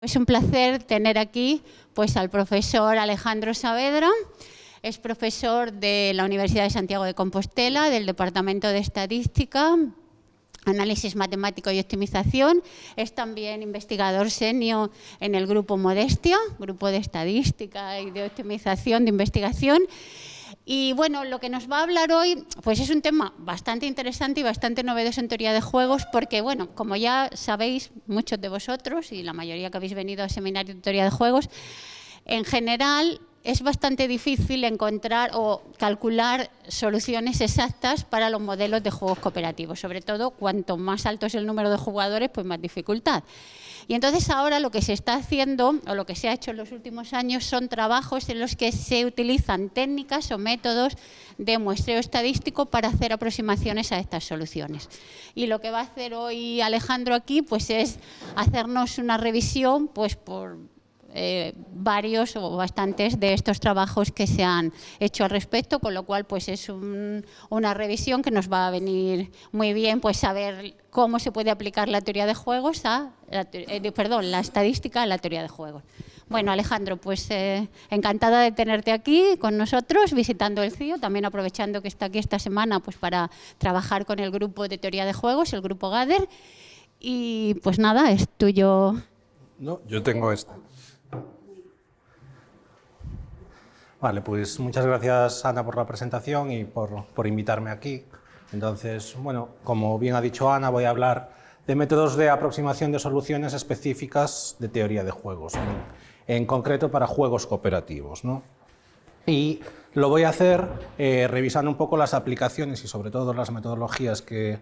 Es un placer tener aquí pues, al profesor Alejandro Saavedra. Es profesor de la Universidad de Santiago de Compostela, del Departamento de Estadística, Análisis Matemático y Optimización. Es también investigador senior en el Grupo Modestia, Grupo de Estadística y de Optimización de Investigación. Y bueno, lo que nos va a hablar hoy pues es un tema bastante interesante y bastante novedoso en teoría de juegos porque, bueno, como ya sabéis muchos de vosotros y la mayoría que habéis venido a seminario de teoría de juegos, en general es bastante difícil encontrar o calcular soluciones exactas para los modelos de juegos cooperativos. Sobre todo, cuanto más alto es el número de jugadores, pues más dificultad. Y entonces ahora lo que se está haciendo, o lo que se ha hecho en los últimos años, son trabajos en los que se utilizan técnicas o métodos de muestreo estadístico para hacer aproximaciones a estas soluciones. Y lo que va a hacer hoy Alejandro aquí pues es hacernos una revisión pues por eh, varios o bastantes de estos trabajos que se han hecho al respecto, con lo cual pues es una revisión que nos va a venir muy bien pues saber cómo se puede aplicar la teoría de juegos a, eh, perdón, la estadística a la teoría de juegos. Bueno, Alejandro, pues eh, encantada de tenerte aquí con nosotros, visitando el CIO, también aprovechando que está aquí esta semana pues para trabajar con el grupo de teoría de juegos, el grupo GADER. Y pues nada, es tuyo. No, yo tengo esta. Vale, pues muchas gracias Ana por la presentación y por, por, invitarme aquí. Entonces, bueno, como bien ha dicho Ana, voy a hablar de métodos de aproximación de soluciones específicas de teoría de juegos, en, en concreto para juegos cooperativos. ¿no? Y lo voy a hacer eh, revisando un poco las aplicaciones y sobre todo las metodologías que,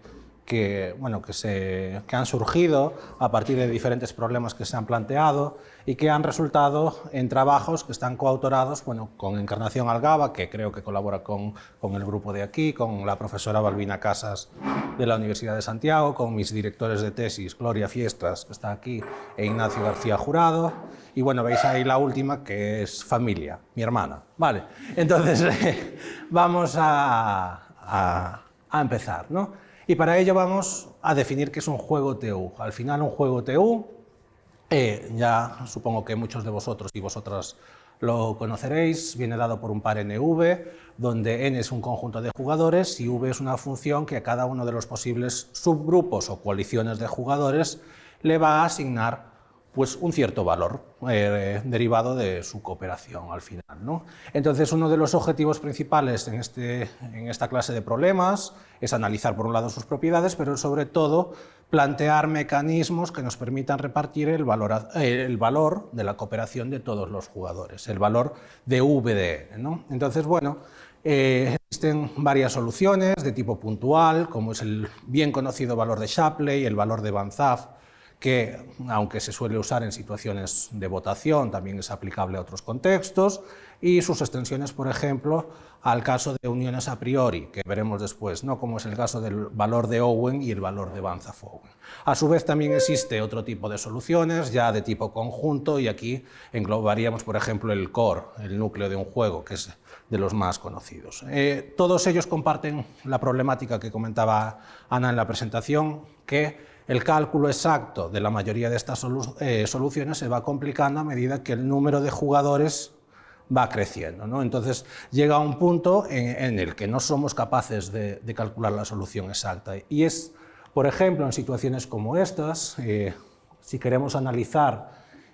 que, bueno, que, se, que han surgido a partir de diferentes problemas que se han planteado y que han resultado en trabajos que están coautorados bueno, con Encarnación Algaba, que creo que colabora con, con el grupo de aquí, con la profesora Balbina Casas de la Universidad de Santiago, con mis directores de tesis, Gloria Fiestas, que está aquí, e Ignacio García Jurado, y bueno, veis ahí la última, que es familia, mi hermana. Vale, entonces vamos a, a, a empezar, ¿no? Y para ello vamos a definir qué es un juego TU. Al final un juego TU, eh, ya supongo que muchos de vosotros y vosotras lo conoceréis, viene dado por un par NV, donde N es un conjunto de jugadores y V es una función que a cada uno de los posibles subgrupos o coaliciones de jugadores le va a asignar pues un cierto valor eh, derivado de su cooperación al final. ¿no? Entonces uno de los objetivos principales en, este, en esta clase de problemas es analizar por un lado sus propiedades, pero sobre todo plantear mecanismos que nos permitan repartir el valor, el valor de la cooperación de todos los jugadores, el valor de VDN. ¿no? Entonces, bueno, eh, existen varias soluciones de tipo puntual, como es el bien conocido valor de Shapley, el valor de Van que aunque se suele usar en situaciones de votación, también es aplicable a otros contextos, y sus extensiones, por ejemplo, al caso de uniones a priori, que veremos después, ¿no? como es el caso del valor de Owen y el valor de Van Owen. A su vez también existe otro tipo de soluciones, ya de tipo conjunto, y aquí englobaríamos, por ejemplo, el core, el núcleo de un juego, que es de los más conocidos. Eh, todos ellos comparten la problemática que comentaba Ana en la presentación, que el cálculo exacto de la mayoría de estas eh, soluciones se va complicando a medida que el número de jugadores va creciendo. ¿no? Entonces llega un punto en, el que no somos capaces de, calcular la solución exacta. Y es, por ejemplo, en situaciones como estas, eh, si queremos analizar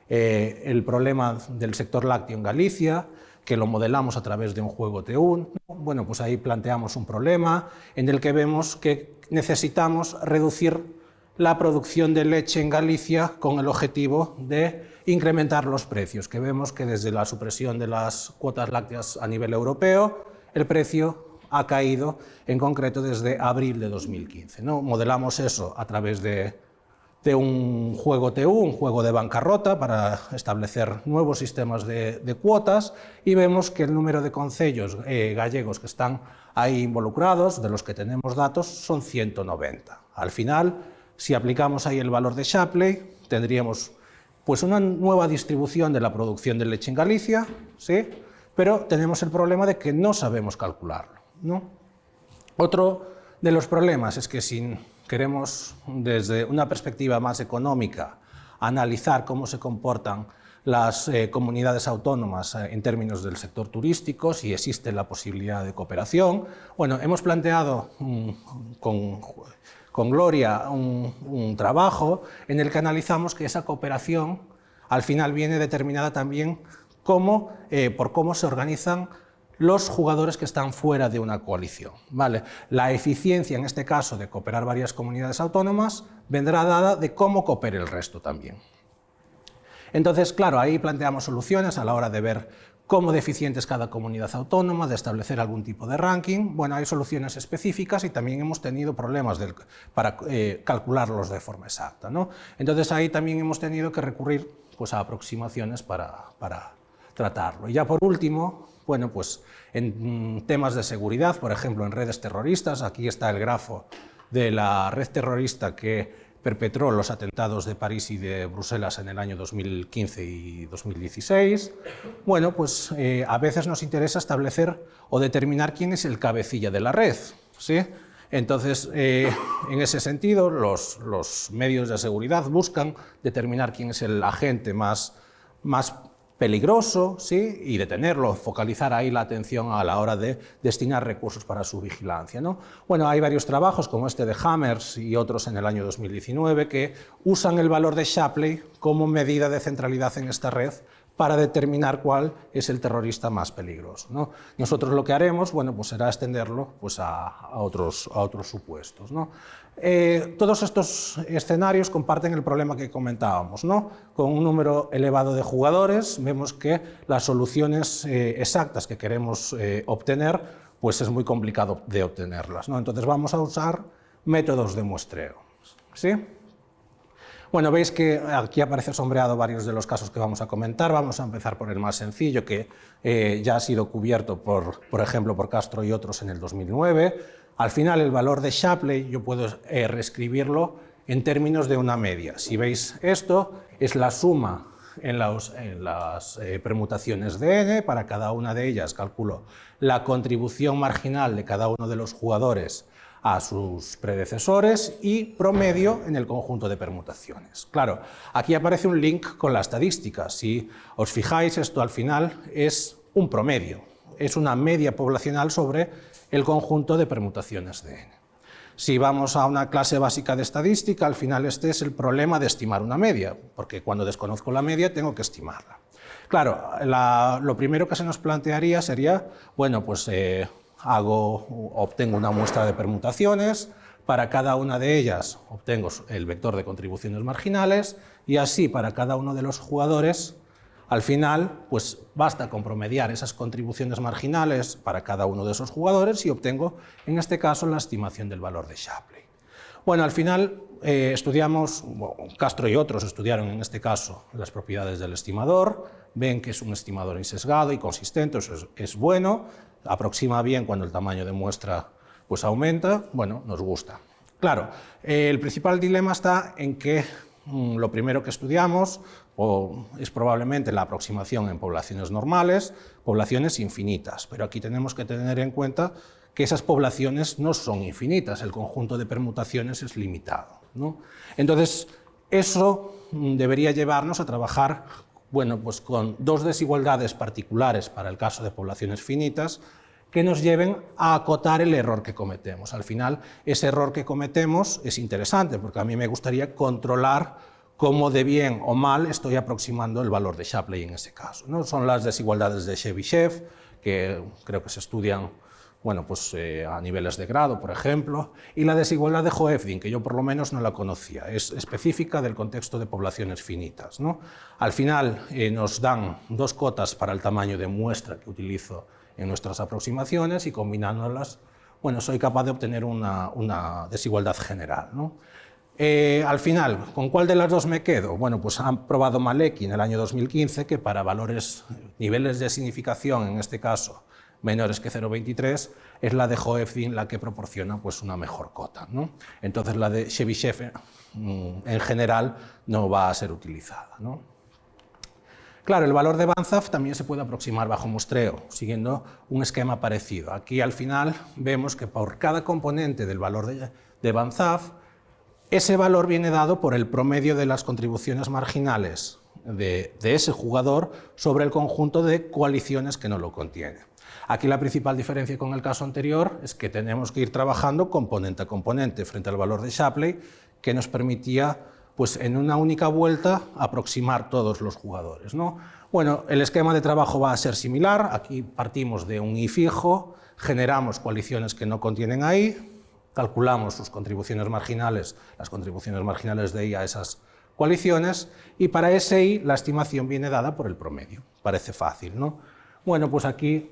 eh, el problema del sector lácteo en Galicia, que lo modelamos a través de un juego TUN, bueno, pues ahí planteamos un problema en el que vemos que necesitamos reducir la producción de leche en Galicia con el objetivo de incrementar los precios, que vemos que desde la supresión de las cuotas lácteas a nivel europeo, el precio ha caído en concreto desde abril de 2015. ¿no? Modelamos eso a través de, un juego TU, un juego de bancarrota para establecer nuevos sistemas de, cuotas y vemos que el número de concellos eh, gallegos que están ahí involucrados, de los que tenemos datos, son 190. Al final, si aplicamos ahí el valor de Shapley, tendríamos pues una nueva distribución de la producción de leche en Galicia, ¿sí? pero tenemos el problema de que no sabemos calcularlo. ¿no? Otro de los problemas es que si queremos desde una perspectiva más económica analizar cómo se comportan las eh, comunidades autónomas eh, en términos del sector turístico, si existe la posibilidad de cooperación. Bueno, hemos planteado mm, con, Gloria un, trabajo en el que analizamos que esa cooperación al final viene determinada también eh, por cómo se organizan los jugadores que están fuera de una coalición. ¿vale? La eficiencia, en este caso, de cooperar varias comunidades autónomas, vendrá dada de cómo coopere el resto también. Entonces, claro, ahí planteamos soluciones a la hora de ver cómo deficiente es cada comunidad autónoma, de establecer algún tipo de ranking. Bueno, hay soluciones específicas y también hemos tenido problemas para eh, calcularlos de forma exacta. ¿no? Entonces ahí también hemos tenido que recurrir pues, a aproximaciones para, para tratarlo. Y ya por último, bueno, pues en mm, temas de seguridad, por ejemplo, en redes terroristas, aquí está el grafo de la red terrorista que perpetró los atentados de París y de Bruselas en el año 2015 y 2016, bueno, pues eh, a veces nos interesa establecer o determinar quién es el cabecilla de la red. ¿sí? Entonces, eh, en ese sentido, los, los, medios de seguridad buscan determinar quién es el agente más, más peligroso ¿sí? y detenerlo, focalizar ahí la atención a la hora de destinar recursos para su vigilancia. ¿no? Bueno, hay varios trabajos como este de Hammers y otros en el año 2019 que usan el valor de Shapley como medida de centralidad en esta red para determinar cuál es el terrorista más peligroso. ¿no? Nosotros lo que haremos bueno, pues será extenderlo pues a, otros, a otros supuestos. ¿no? Eh, todos estos escenarios comparten el problema que comentábamos. ¿no? Con un número elevado de jugadores vemos que las soluciones eh, exactas que queremos eh, obtener pues es muy complicado de obtenerlas. Entonces vamos a usar métodos de muestreo. ¿sí? Bueno, veis que aquí aparece sombreado varios de los casos que vamos a comentar. Vamos a empezar por el más sencillo, que ya ha sido cubierto, por, por ejemplo, por Castro y otros en el 2009. Al final, el valor de Shapley yo puedo eh, reescribirlo en términos de una media. Si veis esto, es la suma en, las eh, permutaciones de n, para cada una de ellas calculo la contribución marginal de cada uno de los jugadores a sus predecesores y promedio en el conjunto de permutaciones. Claro, aquí aparece un link con la estadística. Si os fijáis, esto al final es un promedio, es una media poblacional sobre el conjunto de permutaciones de n. Si vamos a una clase básica de estadística, al final este es el problema de estimar una media, porque cuando desconozco la media tengo que estimarla. Claro, lo primero que se nos plantearía sería, bueno, pues eh, hago, obtengo una muestra de permutaciones, para cada una de ellas obtengo el vector de contribuciones marginales y así para cada uno de los jugadores, al final, pues basta con promediar esas contribuciones marginales para cada uno de esos jugadores y obtengo, en este caso, la estimación del valor de Shapley. Bueno, al final eh, estudiamos, Castro y otros estudiaron en este caso las propiedades del estimador, ven que es un estimador insesgado y consistente, eso es, bueno, aproxima bien cuando el tamaño de muestra pues aumenta, bueno, nos gusta. Claro, el principal dilema está en que mm, lo primero que estudiamos o es probablemente la aproximación en poblaciones normales, poblaciones infinitas, pero aquí tenemos que tener en cuenta que esas poblaciones no son infinitas, el conjunto de permutaciones es limitado. Entonces, eso mm, debería llevarnos a trabajar bueno, pues con dos desigualdades particulares para el caso de poblaciones finitas que nos lleven a acotar el error que cometemos. Al final, ese error que cometemos es interesante, porque a mí me gustaría controlar cómo de bien o mal estoy aproximando el valor de Shapley en ese caso. ¿no? Son las desigualdades de Chebyshev, que creo que se estudian bueno, pues, eh, a niveles de grado, por ejemplo, y la desigualdad de Hoeffding, que yo por lo menos no la conocía, es específica del contexto de poblaciones finitas. ¿no? Al final eh, nos dan dos cotas para el tamaño de muestra que utilizo en nuestras aproximaciones y combinándolas, bueno, soy capaz de obtener una, desigualdad general. ¿no? Eh, al final, ¿con cuál de las dos me quedo? Bueno, pues han probado Maleki en el año 2015 que para valores, niveles de significación, en este caso, menores que 0,23, es la de Hoeffding la que proporciona pues, una mejor cota. Entonces la de Chebyshev mm, en general no va a ser utilizada. ¿no? Claro, el valor de Banzaf también se puede aproximar bajo muestreo, siguiendo un esquema parecido. Aquí al final vemos que por cada componente del valor de, de ese valor viene dado por el promedio de las contribuciones marginales de, ese jugador sobre el conjunto de coaliciones que no lo contienen. Aquí la principal diferencia con el caso anterior es que tenemos que ir trabajando componente a componente frente al valor de Shapley, que nos permitía pues, en una única vuelta aproximar todos los jugadores. ¿no? Bueno, el esquema de trabajo va a ser similar, aquí partimos de un I fijo, generamos coaliciones que no contienen ahí, calculamos sus contribuciones marginales, las contribuciones marginales de I a esas coaliciones, y para ese I la estimación viene dada por el promedio. Parece fácil, ¿no? Bueno, pues aquí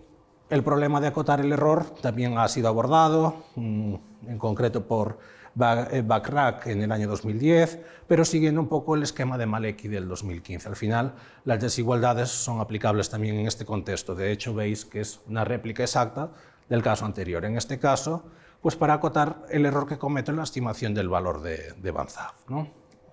el problema de acotar el error también ha sido abordado, mm, en concreto por eh, Backrack en el año 2010, pero siguiendo un poco el esquema de Maleki del 2015. Al final, las desigualdades son aplicables también en este contexto. De hecho, veis que es una réplica exacta del caso anterior. En este caso, pues para acotar el error que cometo en la estimación del valor de, de ¿no?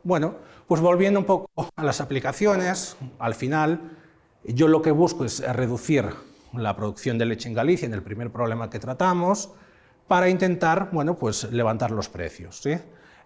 Bueno, pues volviendo un poco a las aplicaciones, al final yo lo que busco es reducir la producción de leche en Galicia, en el primer problema que tratamos, para intentar bueno, pues, levantar los precios. ¿sí?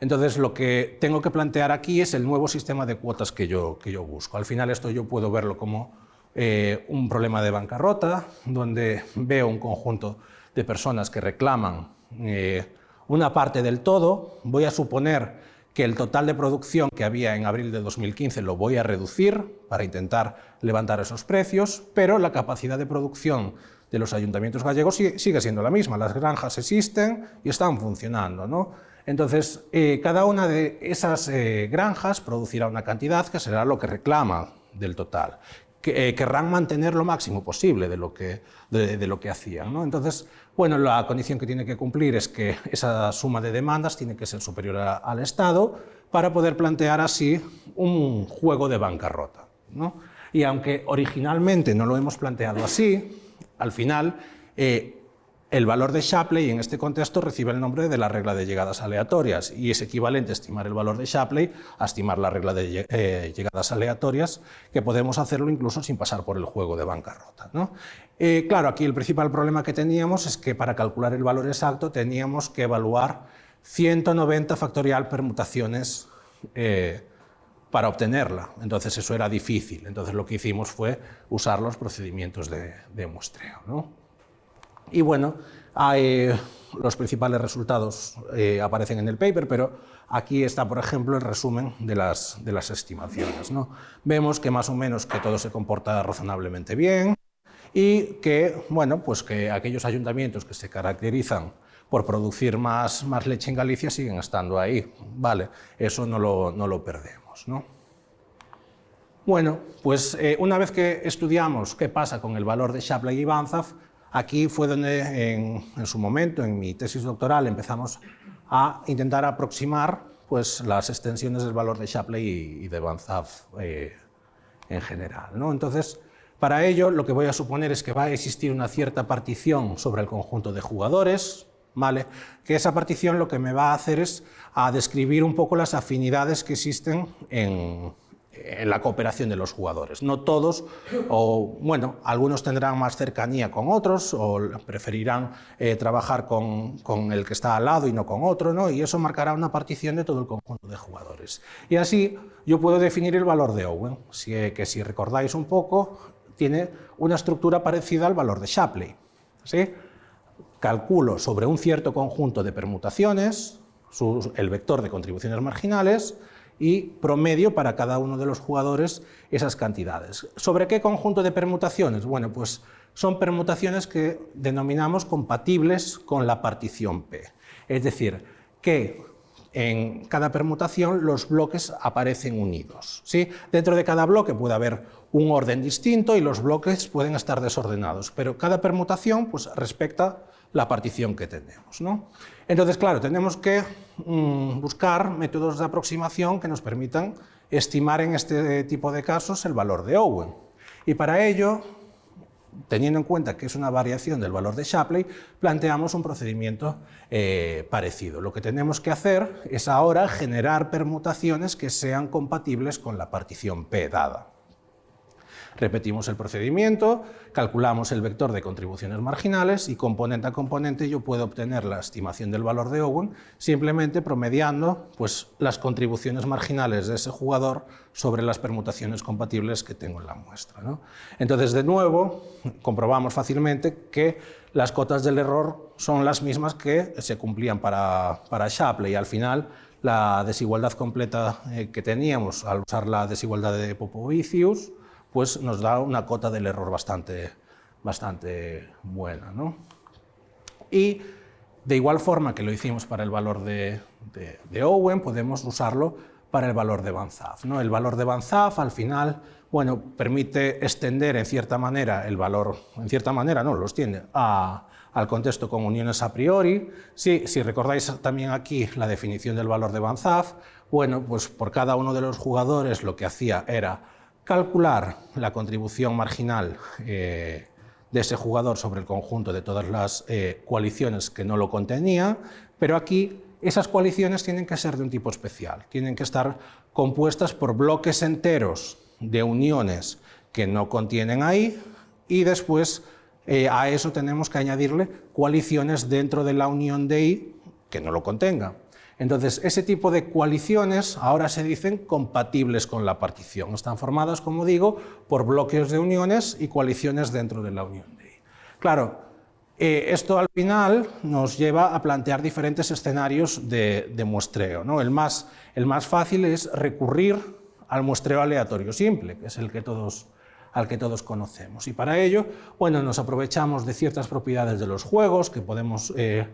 Entonces, lo que tengo que plantear aquí es el nuevo sistema de cuotas que yo, que yo busco. Al final, esto yo puedo verlo como eh, un problema de bancarrota, donde veo un conjunto de personas que reclaman eh, una parte del todo. Voy a suponer que el total de producción que había en abril de 2015 lo voy a reducir para intentar levantar esos precios, pero la capacidad de producción de los ayuntamientos gallegos sigue siendo la misma. Las granjas existen y están funcionando. ¿no? Entonces, eh, cada una de esas eh, granjas producirá una cantidad que será lo que reclama del total. Que, eh, querrán mantener lo máximo posible de lo que, de, lo que hacían. ¿no? Entonces, bueno, la condición que tiene que cumplir es que esa suma de demandas tiene que ser superior al Estado para poder plantear así un juego de bancarrota. Y aunque originalmente no lo hemos planteado así, al final eh, el valor de Shapley en este contexto recibe el nombre de la regla de llegadas aleatorias y es equivalente estimar el valor de Shapley a estimar la regla de eh, llegadas aleatorias, que podemos hacerlo incluso sin pasar por el juego de bancarrota. ¿no? Eh, claro, aquí el principal problema que teníamos es que para calcular el valor exacto teníamos que evaluar 190 factorial permutaciones eh, para obtenerla. Entonces eso era difícil. Entonces lo que hicimos fue usar los procedimientos de, de muestreo. Y bueno, los principales resultados eh, aparecen en el paper, pero aquí está, por ejemplo, el resumen de las, de las estimaciones. ¿no? Vemos que más o menos que todo se comporta razonablemente bien y que, bueno, pues que aquellos ayuntamientos que se caracterizan por producir más, más leche en Galicia siguen estando ahí. Vale, eso no lo, no lo perdemos. ¿no? Bueno, pues eh, una vez que estudiamos qué pasa con el valor de Shapley y Banzhaf, Aquí fue donde en, su momento, en mi tesis doctoral, empezamos a intentar aproximar pues, las extensiones del valor de Shapley y, de Van eh, en general. ¿no? Entonces, para ello lo que voy a suponer es que va a existir una cierta partición sobre el conjunto de jugadores, ¿vale? que esa partición lo que me va a hacer es a describir un poco las afinidades que existen en, la cooperación de los jugadores. No todos, o bueno, algunos tendrán más cercanía con otros, o preferirán eh, trabajar con, el que está al lado y no con otro, ¿no? y eso marcará una partición de todo el conjunto de jugadores. Y así yo puedo definir el valor de Owen, que si recordáis un poco, tiene una estructura parecida al valor de Shapley. ¿sí? Calculo sobre un cierto conjunto de permutaciones, el vector de contribuciones marginales, y promedio para cada uno de los jugadores esas cantidades. ¿Sobre qué conjunto de permutaciones? Bueno, pues son permutaciones que denominamos compatibles con la partición P. Es decir, que en cada permutación los bloques aparecen unidos. ¿sí? Dentro de cada bloque puede haber un orden distinto y los bloques pueden estar desordenados, pero cada permutación pues, respecta la partición que tenemos. ¿no? Entonces, claro, tenemos que mm, buscar métodos de aproximación que nos permitan estimar en este tipo de casos el valor de Owen. Y para ello, teniendo en cuenta que es una variación del valor de Shapley, planteamos un procedimiento eh, parecido. Lo que tenemos que hacer es ahora generar permutaciones que sean compatibles con la partición P dada. Repetimos el procedimiento, calculamos el vector de contribuciones marginales y componente a componente yo puedo obtener la estimación del valor de Owen simplemente promediando pues, las contribuciones marginales de ese jugador sobre las permutaciones compatibles que tengo en la muestra. Entonces, de nuevo, comprobamos fácilmente que las cotas del error son las mismas que se cumplían para, para Shapley. Al final, la desigualdad completa eh, que teníamos al usar la desigualdad de Popovicius, pues nos da una cota del error bastante, bastante buena. Y de igual forma que lo hicimos para el valor de, Owen, podemos usarlo para el valor de Van ¿no? El valor de Van al final bueno, permite extender en cierta manera el valor, en cierta manera no, lo extiende al contexto con uniones a priori. si recordáis también aquí la definición del valor de Van bueno, pues por cada uno de los jugadores lo que hacía era calcular la contribución marginal eh, de ese jugador sobre el conjunto de todas las eh, coaliciones que no lo contenía, pero aquí esas coaliciones tienen que ser de un tipo especial, tienen que estar compuestas por bloques enteros de uniones que no contienen ahí y después eh, a eso tenemos que añadirle coaliciones dentro de la unión de I que no lo contenga. Entonces, ese tipo de coaliciones ahora se dicen compatibles con la partición. Están formadas, como digo, por bloques de uniones y coaliciones dentro de la unión. Claro, eh, esto al final nos lleva a plantear diferentes escenarios de, muestreo. ¿no? El, más, el más fácil es recurrir al muestreo aleatorio simple, que es el que todos, al que todos conocemos. Y para ello, bueno, nos aprovechamos de ciertas propiedades de los juegos que podemos eh,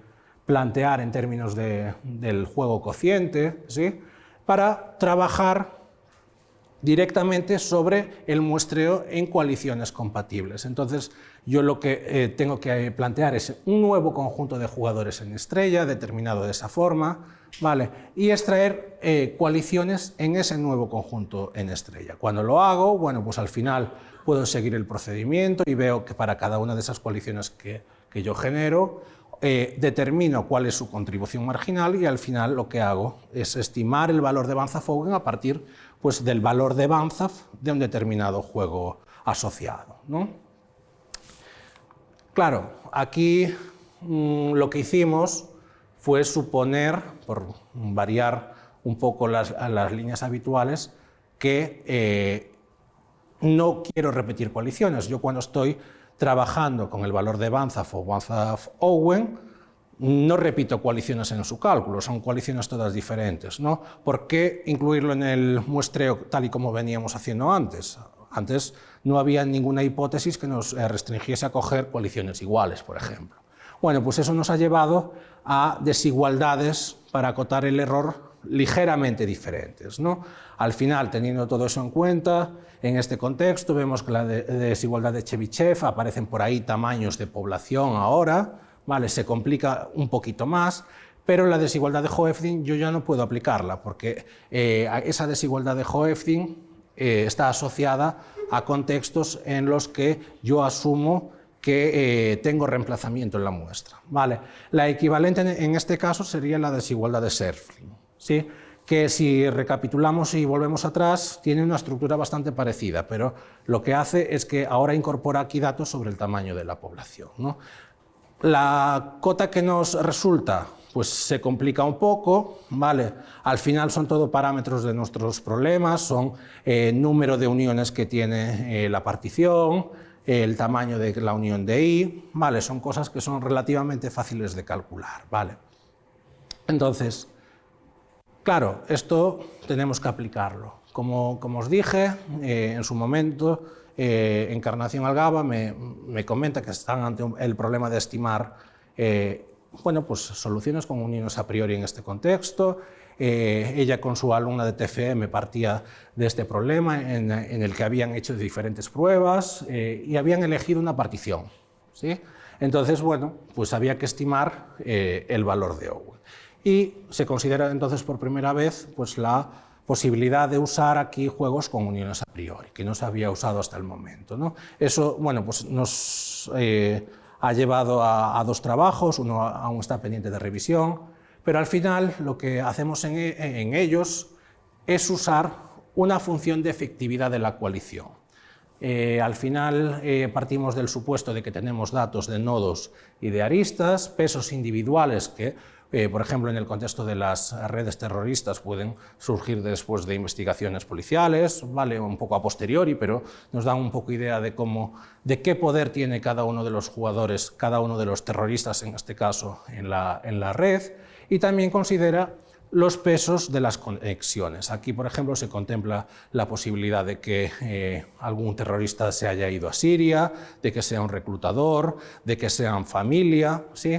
plantear en términos del juego cociente, ¿sí? para trabajar directamente sobre el muestreo en coaliciones compatibles. Entonces, yo lo que eh, tengo que plantear es un nuevo conjunto de jugadores en estrella, determinado de esa forma, ¿vale? y extraer eh, coaliciones en ese nuevo conjunto en estrella. Cuando lo hago, bueno, pues al final puedo seguir el procedimiento y veo que para cada una de esas coaliciones que, que yo genero, eh, determino cuál es su contribución marginal y al final lo que hago es estimar el valor de Banzaf-Owen a partir pues, del valor de Banzaf de un determinado juego asociado. Claro, aquí mm, lo que hicimos fue suponer, por variar un poco las, líneas habituales, que eh, no quiero repetir coaliciones. Yo cuando estoy trabajando con el valor de Banzaf o Banzaf-Owen, no repito coaliciones en su cálculo, son coaliciones todas diferentes. ¿no? ¿Por qué incluirlo en el muestreo tal y como veníamos haciendo antes? Antes no había ninguna hipótesis que nos eh, restringiese a coger coaliciones iguales, por ejemplo. Bueno, pues eso nos ha llevado a desigualdades para acotar el error ligeramente diferentes. ¿no? Al final, teniendo todo eso en cuenta, en este contexto vemos que la desigualdad de Chebychev aparecen por ahí tamaños de población ahora, ¿vale? se complica un poquito más, pero la desigualdad de Hoeffding yo ya no puedo aplicarla, porque eh, esa desigualdad de Hoeffding eh, está asociada a contextos en los que yo asumo que eh, tengo reemplazamiento en la muestra. ¿vale? La equivalente en, este caso sería la desigualdad de Serfling. ¿sí? Que si recapitulamos y volvemos atrás, tiene una estructura bastante parecida, pero lo que hace es que ahora incorpora aquí datos sobre el tamaño de la población. La cota que nos resulta pues se complica un poco, ¿vale? Al final son todo parámetros de nuestros problemas, son eh, número de uniones que tiene eh, la partición, el tamaño de la unión de I, ¿vale? Son cosas que son relativamente fáciles de calcular, ¿vale? Entonces, Claro, esto tenemos que aplicarlo. Como, os dije, eh, en su momento, eh, Encarnación Algaba me, comenta que están ante el problema de estimar eh, bueno, pues, soluciones con uniones a priori en este contexto. ella con su alumna de TFM partía de este problema en, el que habían hecho diferentes pruebas y habían elegido una partición. ¿sí? Entonces, bueno, pues había que estimar el valor de Owen y se considera entonces por primera vez pues, la posibilidad de usar aquí juegos con uniones a priori, que no se había usado hasta el momento. ¿no? Eso bueno, pues nos eh, ha llevado a, dos trabajos, uno aún está pendiente de revisión, pero al final lo que hacemos en, en ellos es usar una función de efectividad de la coalición. Eh, al final eh, partimos del supuesto de que tenemos datos de nodos y de aristas, pesos individuales que, eh, por ejemplo, en el contexto de las redes terroristas pueden surgir después de investigaciones policiales, vale un poco a posteriori, pero nos dan un poco idea de cómo, de qué poder tiene cada uno de los jugadores, cada uno de los terroristas en este caso en la, en la red, y también considera los pesos de las conexiones. Aquí, por ejemplo, se contempla la posibilidad de que eh, algún terrorista se haya ido a Siria, de que sea un reclutador, de que sean familia, ¿sí?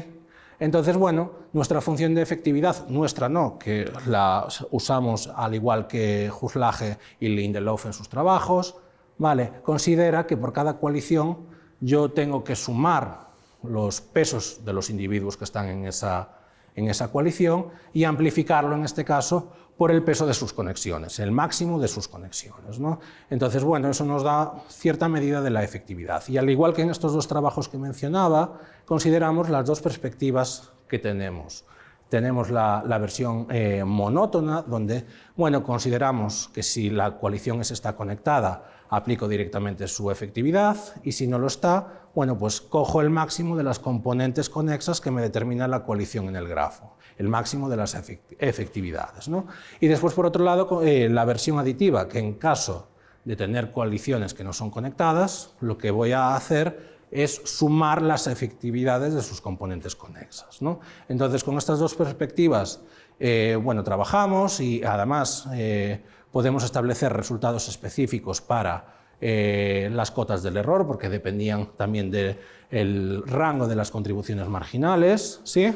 Entonces, bueno, nuestra función de efectividad, nuestra no, que la usamos al igual que Huslage y Lindelof en sus trabajos, ¿vale? considera que por cada coalición yo tengo que sumar los pesos de los individuos que están en esa en esa coalición y amplificarlo en este caso por el peso de sus conexiones, el máximo de sus conexiones. ¿no? Entonces, bueno, eso nos da cierta medida de la efectividad. Y al igual que en estos dos trabajos que mencionaba, consideramos las dos perspectivas que tenemos. Tenemos la, versión eh, monótona, donde bueno, consideramos que si la coalición está conectada, aplico directamente su efectividad, y si no lo está, bueno, pues cojo el máximo de las componentes conexas que me determina la coalición en el grafo, el máximo de las efectividades. ¿no? Y después, por otro lado, eh, la versión aditiva, que en caso de tener coaliciones que no son conectadas, lo que voy a hacer es sumar las efectividades de sus componentes conexas. ¿no? Entonces, con estas dos perspectivas, eh, bueno, trabajamos y además eh, podemos establecer resultados específicos para las cotas del error, porque dependían también del rango de las contribuciones marginales. ¿sí?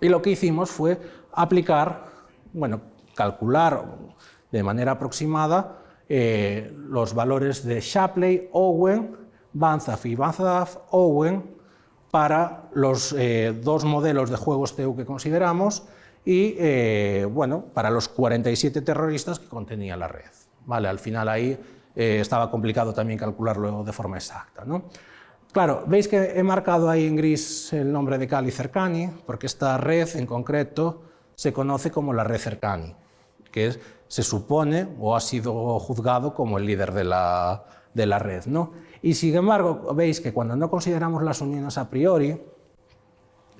Y lo que hicimos fue aplicar, bueno, calcular de manera aproximada los valores de Shapley, Owen, Banzaf y Banzaf-Owen para los eh, dos modelos de juegos TU que consideramos y eh, bueno, para los 47 terroristas que contenía la red. Vale, al final ahí eh, estaba complicado también calcularlo de forma exacta. ¿no? Claro, veis que he marcado ahí en gris el nombre de Cali Cercani, porque esta red en concreto se conoce como la red Cercani, que se supone o ha sido juzgado como el líder de la, de la red. ¿no? Y sin embargo, veis que cuando no consideramos las uniones a priori,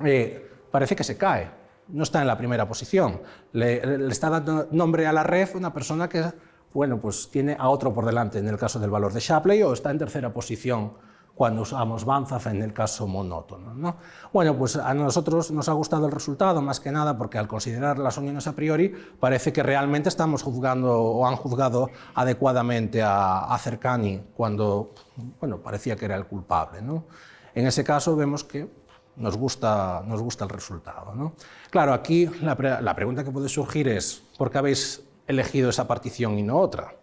eh, parece que se cae, no está en la primera posición. Le, está dando nombre a la red una persona que bueno, pues tiene a otro por delante en el caso del valor de Shapley o está en tercera posición cuando usamos Banzaf en el caso monótono. ¿no? Bueno, pues a nosotros nos ha gustado el resultado más que nada porque al considerar las uniones a priori parece que realmente estamos juzgando o han juzgado adecuadamente a, a Cercani cuando bueno, parecía que era el culpable. ¿no? En ese caso vemos que nos gusta, nos gusta el resultado. ¿no? Claro, aquí la, la pregunta que puede surgir es ¿por qué habéis elegido esa partición y no otra?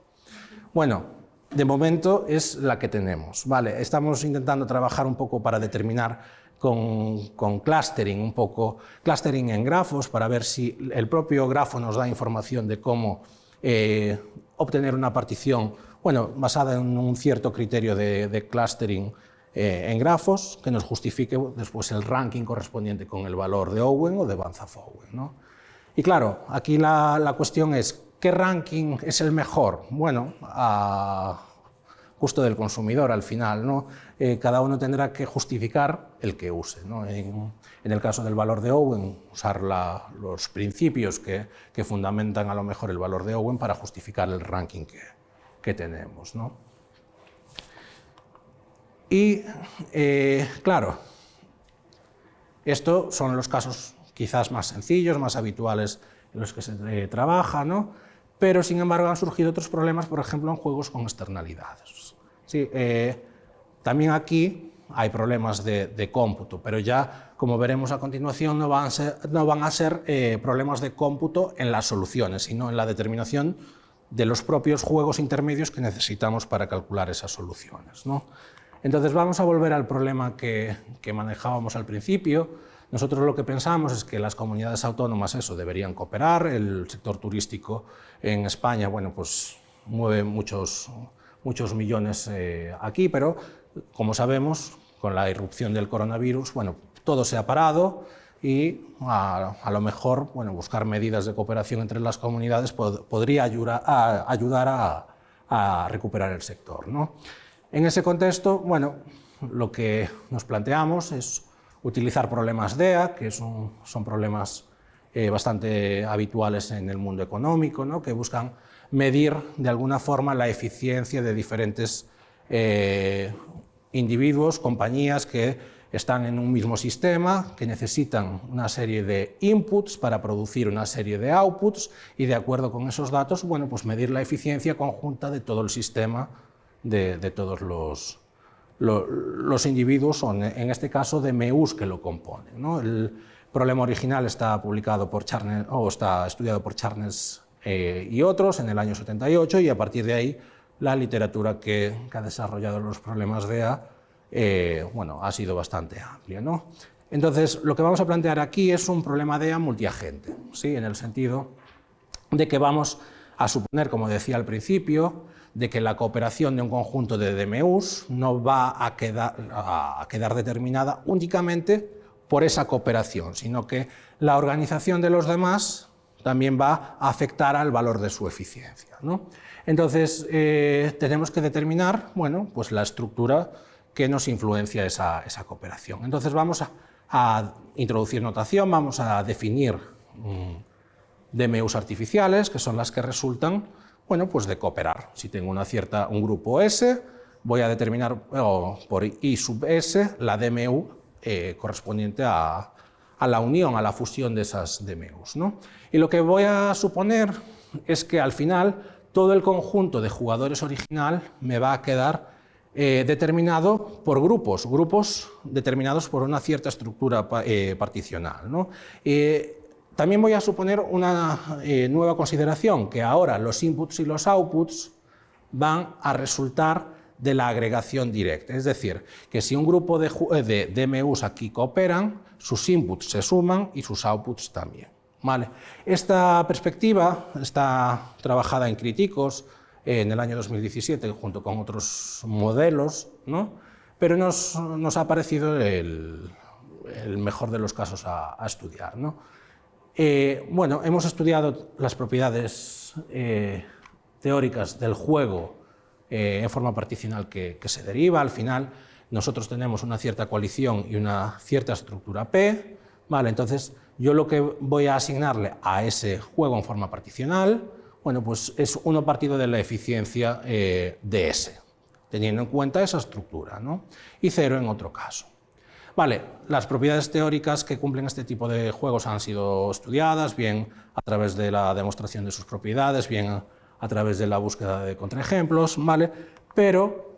Bueno, de momento es la que tenemos. Vale, estamos intentando trabajar un poco para determinar con, clustering, un poco clustering en grafos para ver si el propio grafo nos da información de cómo eh, obtener una partición bueno, basada en un cierto criterio de, clustering eh, en grafos que nos justifique después el ranking correspondiente con el valor de Owen o de Banzaf-Owen. ¿no? Y claro, aquí la cuestión es ¿Qué ranking es el mejor? Bueno, a gusto del consumidor al final. ¿no? Eh, cada uno tendrá que justificar el que use. En, el caso del valor de Owen, usar los principios que, fundamentan a lo mejor el valor de Owen para justificar el ranking que, tenemos. Y eh, claro, estos son los casos quizás más sencillos, más habituales en los que se eh, trabaja, ¿no? Pero sin embargo han surgido otros problemas, por ejemplo, en juegos con externalidades. Sí, eh, también aquí hay problemas de, cómputo, pero ya, como veremos a continuación, no van a ser, no van a ser eh, problemas de cómputo en las soluciones, sino en la determinación de los propios juegos intermedios que necesitamos para calcular esas soluciones. ¿no? Entonces vamos a volver al problema que, que manejábamos al principio, nosotros lo que pensamos es que las comunidades autónomas eso, deberían cooperar, el sector turístico en España bueno, pues, mueve muchos, muchos millones eh, aquí, pero como sabemos, con la irrupción del coronavirus, bueno, todo se ha parado y a, lo mejor bueno, buscar medidas de cooperación entre las comunidades podría ayudar, a, ayudar a, a recuperar el sector. ¿no? En ese contexto, bueno, lo que nos planteamos es utilizar problemas DEA, que son, son problemas eh, bastante habituales en el mundo económico, ¿no? que buscan medir de alguna forma la eficiencia de diferentes eh, individuos, compañías que están en un mismo sistema, que necesitan una serie de inputs para producir una serie de outputs y de acuerdo con esos datos, bueno, pues medir la eficiencia conjunta de todo el sistema, de, todos los, los, individuos, o en este caso de MEUs que lo componen. El problema original está publicado por Charnes, o está estudiado por Charnes eh, y otros en el año 78 y a partir de ahí la literatura que, ha desarrollado los problemas de A eh, bueno, ha sido bastante amplia. ¿no? Entonces, lo que vamos a plantear aquí es un problema de multiagente, ¿sí? en el sentido de que vamos a suponer, como decía al principio, de que la cooperación de un conjunto de DMUs no va a quedar, a quedar determinada únicamente por esa cooperación, sino que la organización de los demás también va a afectar al valor de su eficiencia. ¿no? Entonces, eh, tenemos que determinar bueno, pues la estructura que nos influencia esa, cooperación. Entonces, vamos a, introducir notación, vamos a definir mm, DMUs artificiales, que son las que resultan bueno, pues de cooperar. Si tengo una cierta, un grupo S, voy a determinar por I sub S la DMU eh, correspondiente a, a, la unión, a la fusión de esas DMUs. ¿no? Y lo que voy a suponer es que al final todo el conjunto de jugadores original me va a quedar eh, determinado por grupos, grupos determinados por una cierta estructura eh, particional. Eh, también voy a suponer una nueva consideración, que ahora los inputs y los outputs van a resultar de la agregación directa. Es decir, que si un grupo de, de DMUs aquí cooperan, sus inputs se suman y sus outputs también. Esta perspectiva está trabajada en Críticos en el año 2017 junto con otros modelos, pero nos, ha parecido el, mejor de los casos a, estudiar. Eh, bueno, hemos estudiado las propiedades eh, teóricas del juego eh, en forma particional que, que, se deriva. Al final, nosotros tenemos una cierta coalición y una cierta estructura P. Vale, entonces, yo lo que voy a asignarle a ese juego en forma particional, bueno, pues es uno partido de la eficiencia eh, de S, teniendo en cuenta esa estructura, ¿no? y cero en otro caso. Vale, las propiedades teóricas que cumplen este tipo de juegos han sido estudiadas, bien a través de la demostración de sus propiedades, bien a, través de la búsqueda de contraejemplos, ¿vale? pero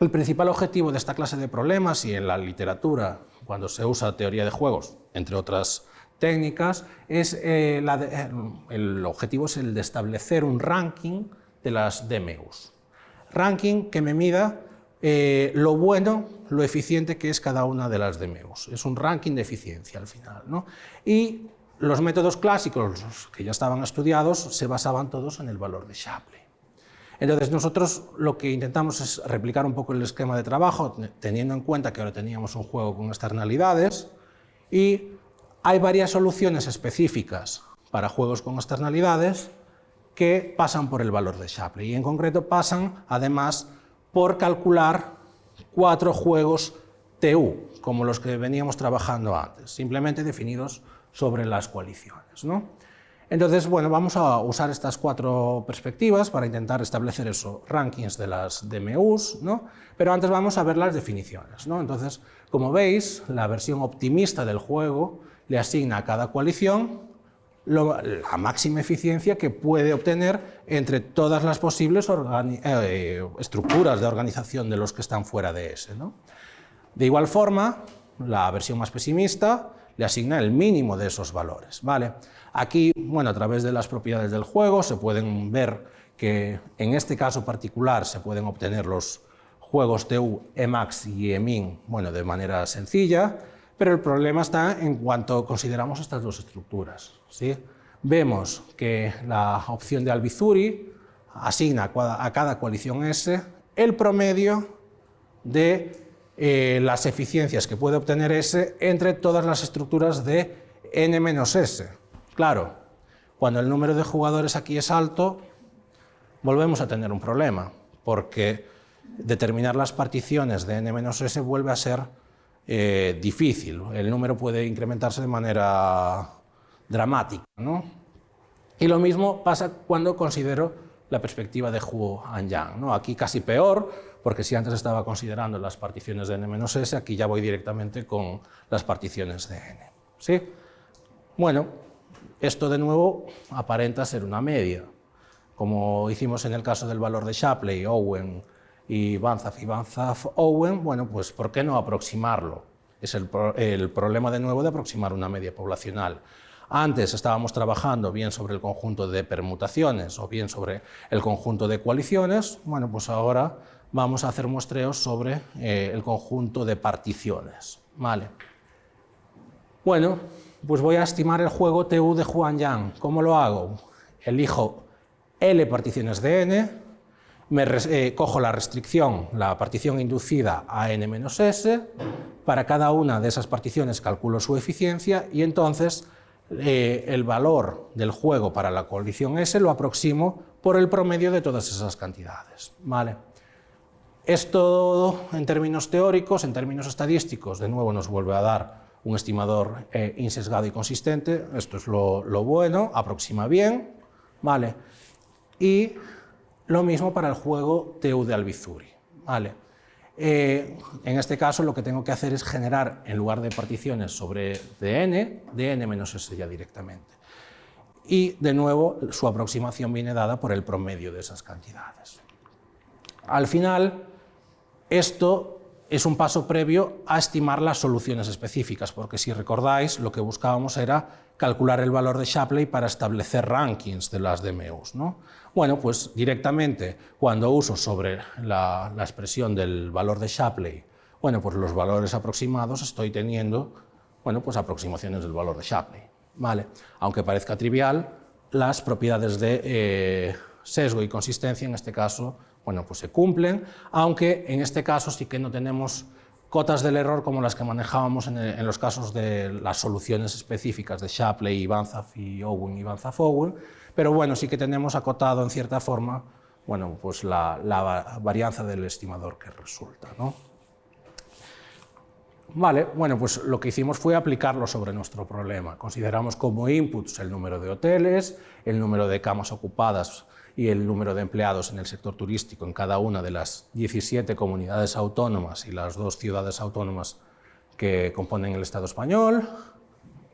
el principal objetivo de esta clase de problemas y en la literatura, cuando se usa teoría de juegos, entre otras técnicas, es, eh, eh, el objetivo es el de establecer un ranking de las DMUs. Ranking que me mida eh, lo bueno, lo eficiente que es cada una de las DMUs. Es un ranking de eficiencia al final. ¿no? Y los métodos clásicos, que ya estaban estudiados, se basaban todos en el valor de Shapley. Entonces nosotros lo que intentamos es replicar un poco el esquema de trabajo, teniendo en cuenta que ahora teníamos un juego con externalidades y hay varias soluciones específicas para juegos con externalidades que pasan por el valor de Shapley y en concreto pasan además por calcular cuatro juegos TU, como los que veníamos trabajando antes, simplemente definidos sobre las coaliciones. ¿no? Entonces, bueno, vamos a usar estas cuatro perspectivas para intentar establecer esos rankings de las DMUs, ¿no? pero antes vamos a ver las definiciones. ¿no? Entonces, como veis, la versión optimista del juego le asigna a cada coalición la máxima eficiencia que puede obtener entre todas las posibles eh, estructuras de organización de los que están fuera de ese. De igual forma, la versión más pesimista le asigna el mínimo de esos valores. ¿vale? Aquí, bueno, a través de las propiedades del juego se pueden ver que en este caso particular se pueden obtener los juegos TU, Emax y EMIN bueno, de manera sencilla, pero el problema está en cuanto consideramos estas dos estructuras. ¿sí? Vemos que la opción de Albizuri asigna a cada coalición S el promedio de eh, las eficiencias que puede obtener S entre todas las estructuras de n-s. Claro, cuando el número de jugadores aquí es alto, volvemos a tener un problema, porque determinar las particiones de n-s vuelve a ser eh, difícil. El número puede incrementarse de manera dramática. ¿no? Y lo mismo pasa cuando considero la perspectiva de Hu and Yang. ¿no? Aquí casi peor, porque si antes estaba considerando las particiones de n-s, aquí ya voy directamente con las particiones de n. ¿sí? Bueno, esto de nuevo aparenta ser una media. Como hicimos en el caso del valor de Shapley, Owen y Banzaf y Banzaf-Owen, bueno, pues ¿por qué no aproximarlo? Es el, problema de nuevo de aproximar una media poblacional. Antes estábamos trabajando bien sobre el conjunto de permutaciones o bien sobre el conjunto de coaliciones, bueno, pues ahora vamos a hacer muestreos sobre eh, el conjunto de particiones. Vale. Bueno, pues voy a estimar el juego TU de Juan Yang. ¿Cómo lo hago? Elijo L particiones de n, me eh, cojo la restricción, la partición inducida a n-s, para cada una de esas particiones calculo su eficiencia y entonces eh, el valor del juego para la coalición S lo aproximo por el promedio de todas esas cantidades. ¿vale? Esto en términos teóricos, en términos estadísticos, de nuevo nos vuelve a dar un estimador eh, insesgado y consistente, esto es lo, bueno, aproxima bien, ¿vale? Y lo mismo para el juego TU de Albizuri, ¿vale? Eh, en este caso lo que tengo que hacer es generar, en lugar de particiones sobre dn, dn menos s ya directamente. Y de nuevo su aproximación viene dada por el promedio de esas cantidades. Al final, esto es un paso previo a estimar las soluciones específicas, porque si recordáis, lo que buscábamos era calcular el valor de Shapley para establecer rankings de las DMUs. ¿no? Bueno, pues directamente cuando uso sobre la, expresión del valor de Shapley, bueno, pues los valores aproximados estoy teniendo, bueno, pues aproximaciones del valor de Shapley. ¿vale? Aunque parezca trivial, las propiedades de eh, sesgo y consistencia en este caso bueno, pues se cumplen, aunque en este caso sí que no tenemos cotas del error como las que manejábamos en, los casos de las soluciones específicas de Shapley, Banzaf y Owen y Banzaf-Owen, pero bueno, sí que tenemos acotado en cierta forma bueno, pues la, varianza del estimador que resulta. ¿no? Vale, bueno, pues lo que hicimos fue aplicarlo sobre nuestro problema. Consideramos como inputs el número de hoteles, el número de camas ocupadas y el número de empleados en el sector turístico en cada una de las 17 comunidades autónomas y las dos ciudades autónomas que componen el Estado español.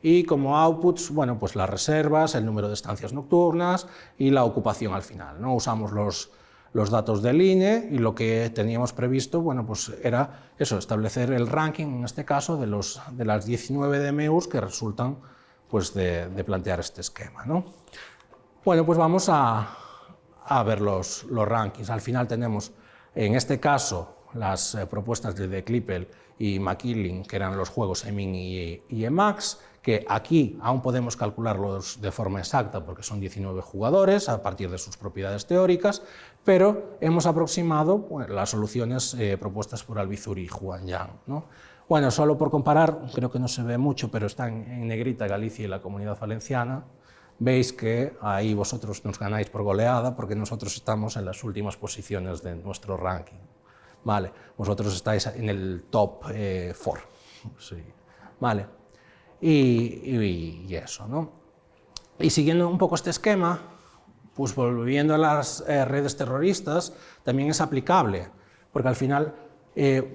Y como outputs, bueno, pues las reservas, el número de estancias nocturnas y la ocupación al final. ¿no? Usamos los, los datos del INE y lo que teníamos previsto bueno, pues era eso, establecer el ranking, en este caso, de, los, de las 19 DMUs que resultan pues, de, de plantear este esquema. ¿no? Bueno, pues vamos a, a ver los, los rankings. Al final tenemos, en este caso, las eh, propuestas de The Clippel y McKilling, que eran los juegos EMIN y, y, EMAX, que aquí aún podemos calcularlos de forma exacta porque son 19 jugadores a partir de sus propiedades teóricas, pero hemos aproximado las soluciones eh, propuestas por Albizuri y Juan Yang. ¿no? Bueno, solo por comparar, creo que no se ve mucho, pero están en negrita Galicia y la Comunidad Valenciana, veis que ahí vosotros nos ganáis por goleada porque nosotros estamos en las últimas posiciones de nuestro ranking. Vale, vosotros estáis en el top 4. Eh, sí. Vale, y, y, eso, ¿no? Y siguiendo un poco este esquema, pues volviendo a las eh, redes terroristas, también es aplicable, porque al final eh,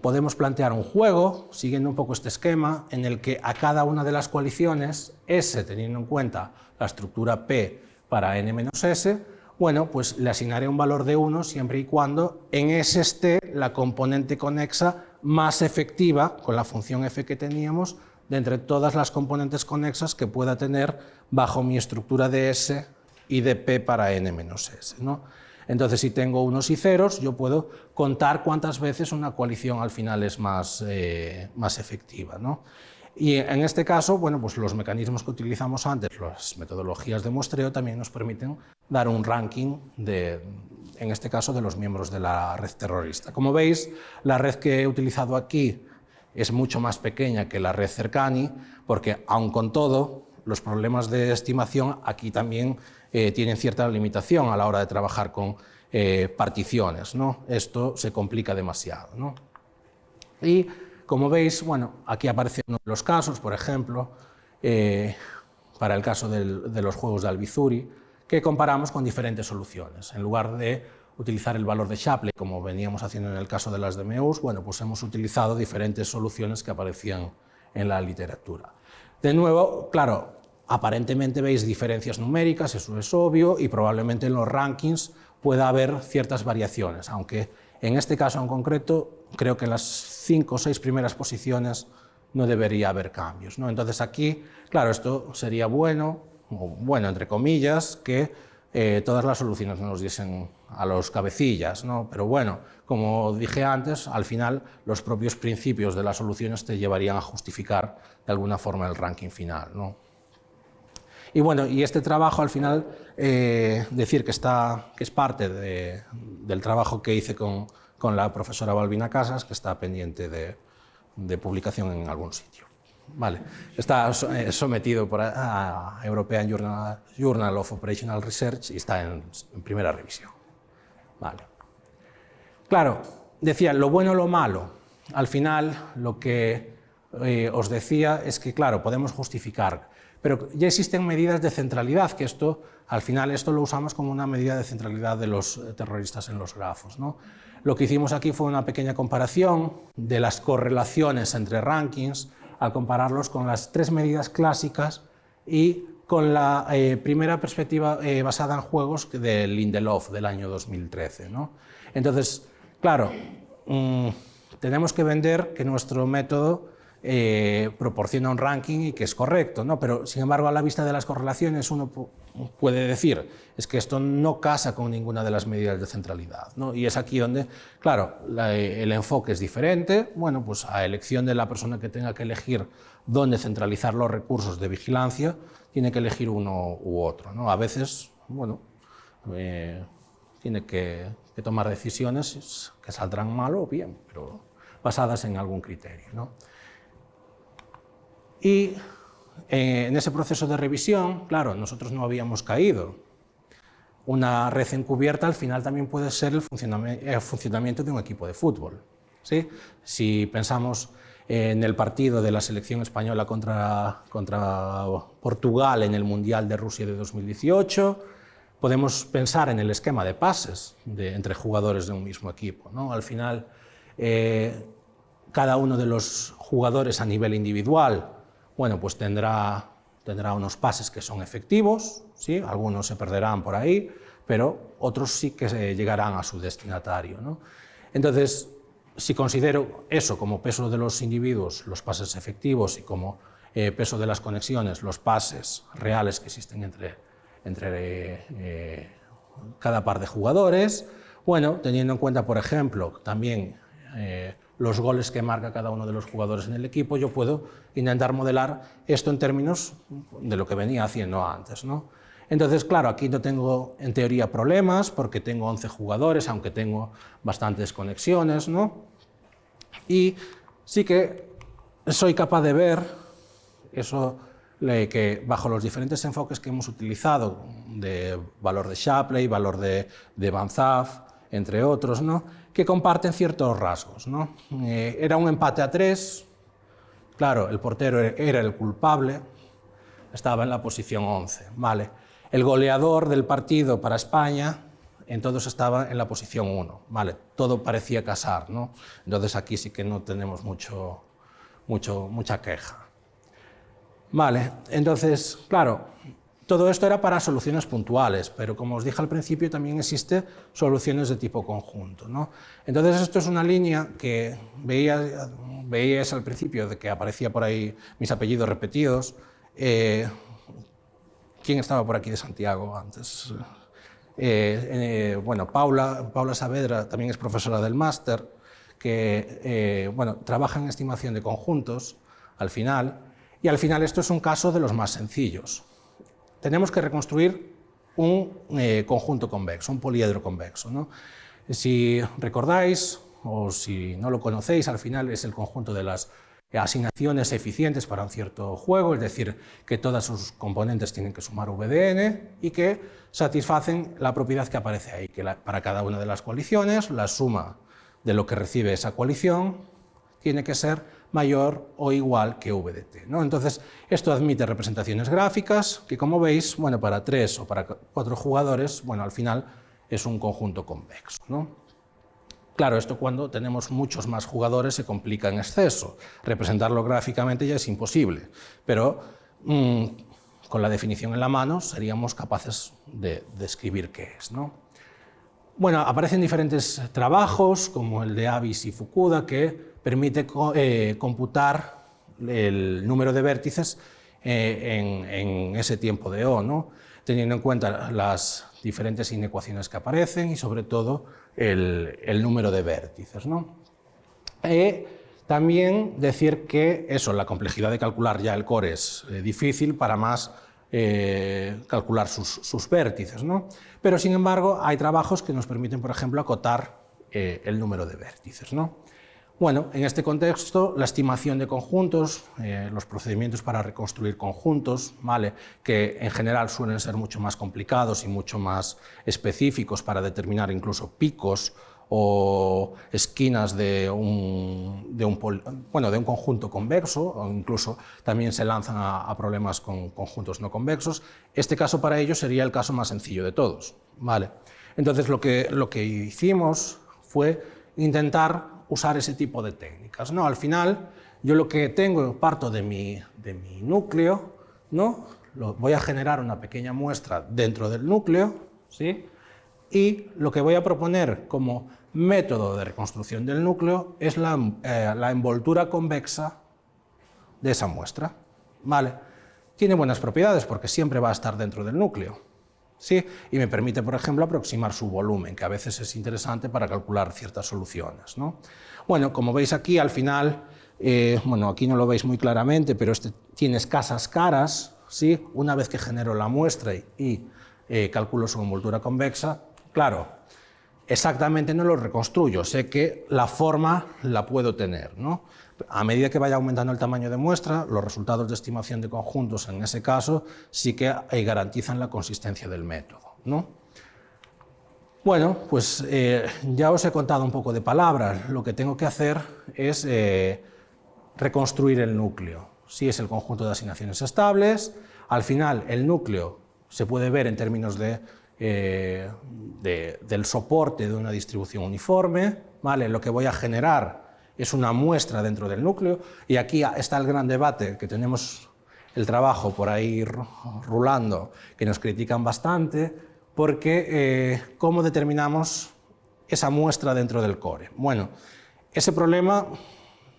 podemos plantear un juego, siguiendo un poco este esquema, en el que a cada una de las coaliciones, S, teniendo en cuenta la estructura P para n-s, bueno, pues le asignaré un valor de 1 siempre y cuando en S esté la componente conexa más efectiva, con la función f que teníamos, de entre todas las componentes conexas que pueda tener bajo mi estructura de S y de P para n-s. ¿no? Entonces, si tengo unos y ceros, yo puedo contar cuántas veces una coalición al final es más, eh, más efectiva. ¿no? Y en este caso, bueno, pues los mecanismos que utilizamos antes, las metodologías de muestreo, también nos permiten dar un ranking, de, en este caso, de los miembros de la red terrorista. Como veis, la red que he utilizado aquí es mucho más pequeña que la red Cercani, porque aun con todo, los problemas de estimación aquí también eh, tienen cierta limitación a la hora de trabajar con eh, particiones. ¿no? Esto se complica demasiado. ¿no? Y como veis, bueno, aquí aparece uno de los casos, por ejemplo, eh, para el caso de los juegos de Albizuri, que comparamos con diferentes soluciones. En lugar de utilizar el valor de Shapley, como veníamos haciendo en el caso de las DMUs, bueno, pues hemos utilizado diferentes soluciones que aparecían en la literatura. De nuevo, claro, aparentemente veis diferencias numéricas, eso es obvio, y probablemente en los rankings pueda haber ciertas variaciones, aunque en este caso en concreto creo que en las cinco o seis primeras posiciones no debería haber cambios. ¿no? Entonces aquí, claro, esto sería bueno, o bueno entre comillas, que eh, todas las soluciones nos diesen a los cabecillas, ¿no? pero bueno, como dije antes, al final los propios principios de las soluciones te llevarían a justificar de alguna forma el ranking final. ¿no? Y bueno, y este trabajo al final, eh, decir que, está, que es parte del trabajo que hice con, con, la profesora Balbina Casas, que está pendiente de, de publicación en algún sitio. Vale. Está eh, sometido por a European Journal, of Operational Research y está en, primera revisión. Vale. Claro, decía, lo bueno lo malo. Al final, lo que eh, os decía es que, claro, podemos justificar, pero ya existen medidas de centralidad, que esto, al final, esto lo usamos como una medida de centralidad de los eh, terroristas en los grafos. ¿no? Lo que hicimos aquí fue una pequeña comparación de las correlaciones entre rankings, al compararlos con las tres medidas clásicas y con la eh, primera perspectiva eh, basada en juegos de Lindelof del año 2013. ¿no? Entonces, claro, mm, tenemos que vender que nuestro método eh, proporciona un ranking y que es correcto, ¿no? pero sin embargo a la vista de las correlaciones uno puede decir es que esto no casa con ninguna de las medidas de centralidad ¿no? y es aquí donde, claro, el enfoque es diferente, bueno, pues a elección de la persona que tenga que elegir dónde centralizar los recursos de vigilancia, tiene que elegir uno u otro, ¿no? a veces, bueno, eh, tiene que, que tomar decisiones que saldrán mal o bien, pero basadas en algún criterio. ¿no? Y eh, en ese proceso de revisión, claro, nosotros no habíamos caído. Una red encubierta al final también puede ser el funcionamiento de un equipo de fútbol. ¿sí? Si pensamos en el partido de la selección española contra, Portugal en el Mundial de Rusia de 2018, podemos pensar en el esquema de pases entre jugadores de un mismo equipo. ¿no? Al final, eh, cada uno de los jugadores a nivel individual bueno, pues tendrá, tendrá unos pases que son efectivos, ¿sí? algunos se perderán por ahí, pero otros sí que llegarán a su destinatario. ¿no? Entonces, si considero eso como peso de los individuos, los pases efectivos, y como eh, peso de las conexiones, los pases reales que existen entre, entre eh, cada par de jugadores, bueno, teniendo en cuenta, por ejemplo, también eh, los goles que marca cada uno de los jugadores en el equipo, yo puedo intentar modelar esto en términos de lo que venía haciendo antes. ¿no? Entonces, claro, aquí no tengo en teoría problemas porque tengo 11 jugadores, aunque tengo bastantes conexiones, ¿no? Y sí que soy capaz de ver eso que bajo los diferentes enfoques que hemos utilizado, de valor de Shapley, valor de, de Van Zaf, entre otros, ¿no? que comparten ciertos rasgos. ¿no? Eh, era un empate a tres, claro, el portero era el culpable, estaba en la posición 11. Vale. El goleador del partido para España, entonces estaba en la posición 1. Vale. Todo parecía casar, ¿no? entonces aquí sí que no tenemos mucho, mucho, mucha queja. Vale, entonces, claro, todo esto era para soluciones puntuales, pero como os dije al principio, también existe soluciones de tipo conjunto. ¿no? Entonces esto es una línea que veías, veías al principio de que aparecía por ahí mis apellidos repetidos. Eh, ¿Quién estaba por aquí de Santiago antes? Eh, eh, bueno, Paula, Paula Saavedra también es profesora del máster, que bueno, trabaja en estimación de conjuntos al final, y al final esto es un caso de los más sencillos tenemos que reconstruir un eh, conjunto convexo, un poliedro convexo. Si recordáis, o si no lo conocéis, al final es el conjunto de las asignaciones eficientes para un cierto juego, es decir, que todas sus componentes tienen que sumar VDN y que satisfacen la propiedad que aparece ahí, que para cada una de las coaliciones la suma de lo que recibe esa coalición tiene que ser mayor o igual que VDT. ¿no? Entonces, esto admite representaciones gráficas que, como veis, bueno, para tres o para cuatro jugadores, bueno, al final es un conjunto convexo. Claro, esto cuando tenemos muchos más jugadores se complica en exceso. Representarlo gráficamente ya es imposible, pero mm, con la definición en la mano seríamos capaces de describir qué es. ¿no? Bueno, aparecen diferentes trabajos, como el de Avis y Fukuda, que permite eh, computar el número de vértices eh, en, ese tiempo de O, ¿no? teniendo en cuenta las diferentes inecuaciones que aparecen y sobre todo el, número de vértices. ¿no? Eh, también decir que eso, la complejidad de calcular ya el core es difícil para más calcular sus, vértices. ¿no? Pero sin embargo hay trabajos que nos permiten, por ejemplo, acotar el número de vértices. ¿no? Bueno, en este contexto, la estimación de conjuntos, eh, los procedimientos para reconstruir conjuntos, ¿vale? que en general suelen ser mucho más complicados y mucho más específicos para determinar incluso picos o esquinas de un, de un, conjunto convexo, o incluso también se lanzan a, problemas con conjuntos no convexos. Este caso para ellos sería el caso más sencillo de todos. ¿vale? Entonces lo que, lo que hicimos fue intentar usar ese tipo de técnicas. ¿no? Al final, yo lo que tengo, parto de mi, de mi núcleo, ¿no? Lo, voy a generar una pequeña muestra dentro del núcleo, ¿sí? y lo que voy a proponer como método de reconstrucción del núcleo es la, eh, la envoltura convexa de esa muestra. ¿vale? Tiene buenas propiedades porque siempre va a estar dentro del núcleo. Y me permite, por ejemplo, aproximar su volumen, que a veces es interesante para calcular ciertas soluciones. ¿no? Bueno, como veis aquí, al final, eh, bueno, aquí no lo veis muy claramente, pero este tiene escasas caras, ¿sí? una vez que genero la muestra y, eh, calculo su envoltura convexa, claro, exactamente no lo reconstruyo, sé que la forma la puedo tener. ¿no? A medida que vaya aumentando el tamaño de muestra, los resultados de estimación de conjuntos en ese caso sí que eh, garantizan la consistencia del método. ¿no? Bueno, pues eh, ya os he contado un poco de palabras. Lo que tengo que hacer es eh, reconstruir el núcleo. Si es el conjunto de asignaciones estables, al final el núcleo se puede ver en términos de, del soporte de una distribución uniforme. ¿vale? Lo que voy a generar es una muestra dentro del núcleo y aquí está el gran debate que tenemos el trabajo por ahí rulando, que nos critican bastante, porque eh, ¿cómo determinamos esa muestra dentro del core? Bueno, ese problema,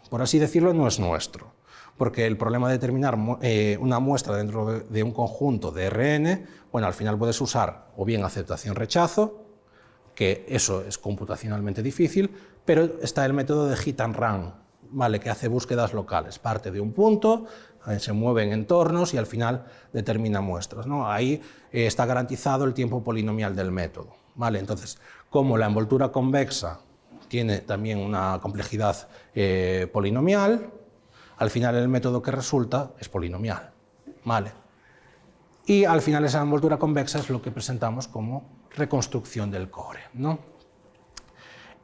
por así decirlo, no es nuestro, porque el problema de determinar eh, una muestra dentro de, un conjunto de RN, bueno, al final puedes usar o bien aceptación-rechazo, que eso es computacionalmente difícil, pero está el método de hit and run, ¿vale? que hace búsquedas locales, parte de un punto, eh, se mueve en entornos y al final determina muestras. ¿no? Ahí eh, está garantizado el tiempo polinomial del método. ¿vale? Entonces, como la envoltura convexa tiene también una complejidad eh, polinomial, al final el método que resulta es polinomial. ¿vale? Y al final esa envoltura convexa es lo que presentamos como reconstrucción del core. ¿no?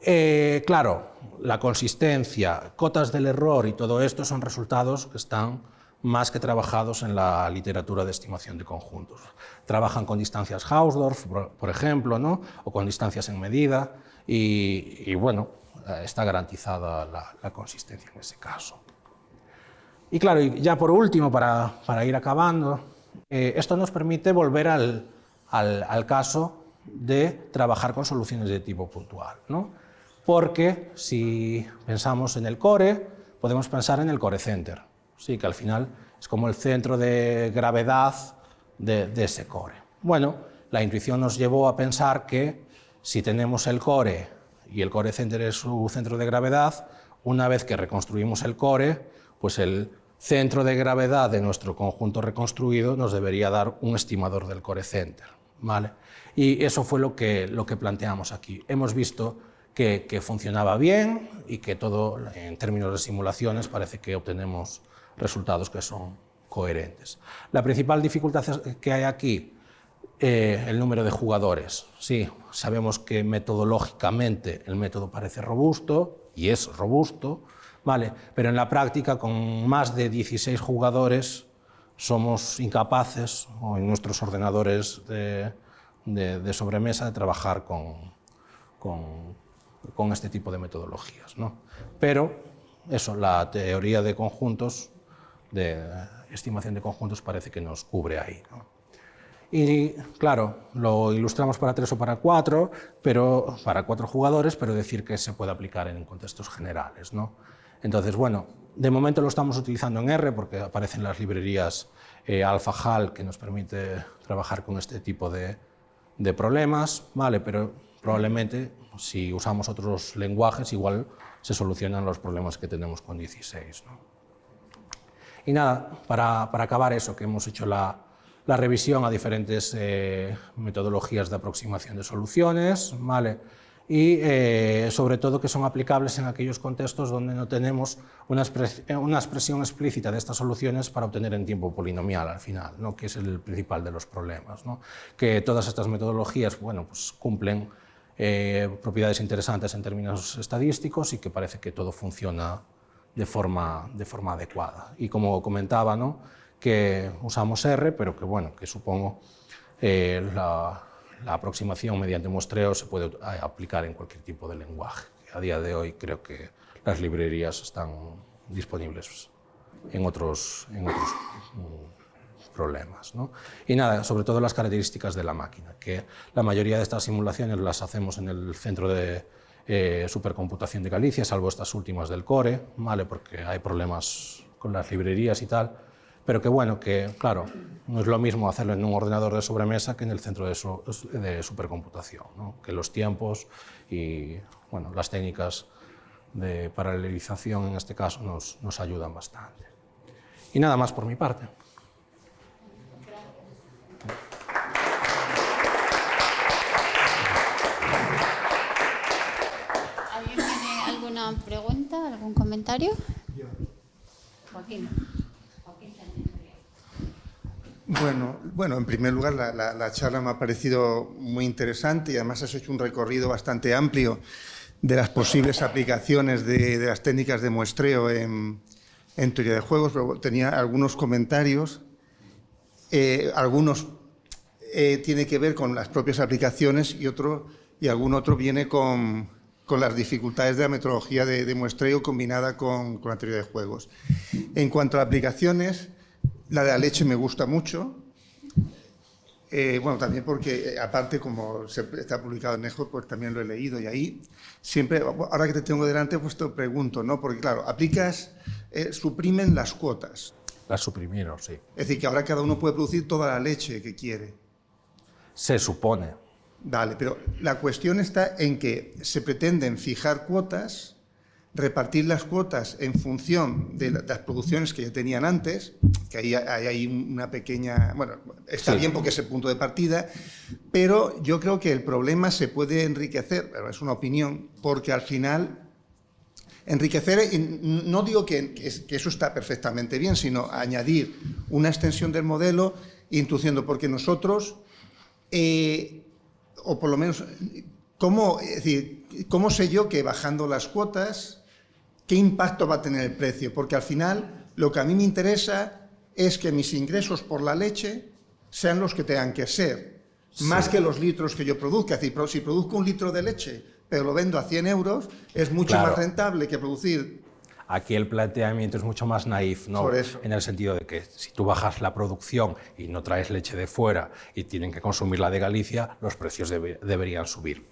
Eh, claro, la consistencia, cotas del error y todo esto son resultados que están más que trabajados en la literatura de estimación de conjuntos. Trabajan con distancias Hausdorff, por ejemplo, ¿no? o con distancias en medida, y, bueno, eh, está garantizada la, consistencia en ese caso. Y claro, ya por último, para, ir acabando, eh, esto nos permite volver al, al caso de trabajar con soluciones de tipo puntual. ¿no? Porque si pensamos en el core, podemos pensar en el core center, sí, que al final es como el centro de gravedad de, ese core. Bueno, la intuición nos llevó a pensar que si tenemos el core y el core center es su centro de gravedad, una vez que reconstruimos el core, pues el centro de gravedad de nuestro conjunto reconstruido nos debería dar un estimador del core center. ¿vale? Y eso fue lo que, lo que planteamos aquí. Hemos visto que, que, funcionaba bien y que todo, en términos de simulaciones, parece que obtenemos resultados que son coherentes. La principal dificultad que hay aquí, eh, el número de jugadores. Sí, sabemos que metodológicamente el método parece robusto, y es robusto, ¿vale? pero en la práctica, con más de 16 jugadores, somos incapaces, o en nuestros ordenadores de, de, sobremesa, de trabajar con, con, con, este tipo de metodologías. ¿no? Pero eso, la teoría de conjuntos, de estimación de conjuntos, parece que nos cubre ahí. Y claro, lo ilustramos para tres o para cuatro, pero para cuatro jugadores, pero decir que se puede aplicar en contextos generales. ¿no? Entonces, bueno, de momento lo estamos utilizando en R porque aparecen las librerías eh, AlphaHal que nos permite trabajar con este tipo de, de problemas, ¿vale? pero probablemente si usamos otros lenguajes igual se solucionan los problemas que tenemos con 16. ¿no? Y nada, para, para acabar eso, que hemos hecho la, la revisión a diferentes eh, metodologías de aproximación de soluciones, ¿vale? y eh, sobre todo que son aplicables en aquellos contextos donde no tenemos una, una, expresión explícita de estas soluciones para obtener en tiempo polinomial al final, ¿no? que es el principal de los problemas. ¿no? Que todas estas metodologías bueno, pues cumplen eh, propiedades interesantes en términos estadísticos y que parece que todo funciona de forma, de forma adecuada. Y como comentaba, ¿no? que usamos R, pero que, bueno, que supongo eh, la, la, aproximación mediante muestreo se puede aplicar en cualquier tipo de lenguaje. A día de hoy creo que las librerías están disponibles en otros, en otros mm, problemas. ¿no? Y nada, sobre todo las características de la máquina, que la mayoría de estas simulaciones las hacemos en el centro de eh, supercomputación de Galicia, salvo estas últimas del core, ¿vale? porque hay problemas con las librerías y tal, pero que bueno, que claro, no es lo mismo hacerlo en un ordenador de sobremesa que en el centro de, su, de supercomputación, que los tiempos y bueno, las técnicas de paralelización en este caso nos ayudan bastante. Y nada más por mi parte. ¿Alguien tiene alguna pregunta, algún comentario? Joaquín. Bueno, bueno, en primer lugar, la, la, la, charla me ha parecido muy interesante y además has hecho un recorrido bastante amplio de las posibles aplicaciones de, las técnicas de muestreo en, teoría de juegos, tenía algunos comentarios, eh, algunos eh, tiene que ver con las propias aplicaciones y, otro, y algún otro viene con, con las dificultades de la metodología de, de muestreo combinada con, con la teoría de juegos. En cuanto a aplicaciones, la de la leche me gusta mucho. Eh, bueno, también porque, eh, aparte, como se, está publicado en Nejo, pues también lo he leído y ahí siempre, ahora que te tengo delante, pues te pregunto, ¿no? Porque, claro, aplicas, eh, suprimen las cuotas. Las suprimieron, sí. Es decir, que ahora cada uno puede producir toda la leche que quiere. Se supone. Vale, pero la cuestión está en que se pretenden fijar cuotas repartir las cuotas en función de las producciones que ya tenían antes, que ahí hay, una pequeña... Bueno, está sí. bien porque es el punto de partida, pero yo creo que el problema se puede enriquecer, pero es una opinión, porque al final enriquecer, no digo que, que eso está perfectamente bien, sino añadir una extensión del modelo introduciendo, porque nosotros, eh, o por lo menos, ¿cómo, es decir, ¿cómo sé yo que bajando las cuotas ¿qué impacto va a tener el precio? Porque al final lo que a mí me interesa es que mis ingresos por la leche sean los que tengan que ser, sí. más que los litros que yo produzca. Es decir, si produzco un litro de leche, pero lo vendo a 100 euros, es mucho claro. más rentable que producir Aquí el planteamiento es mucho más naif, ¿no? En el sentido de que si tú bajas la producción y no traes leche de fuera y tienen que consumir la de Galicia, los precios debe, deberían subir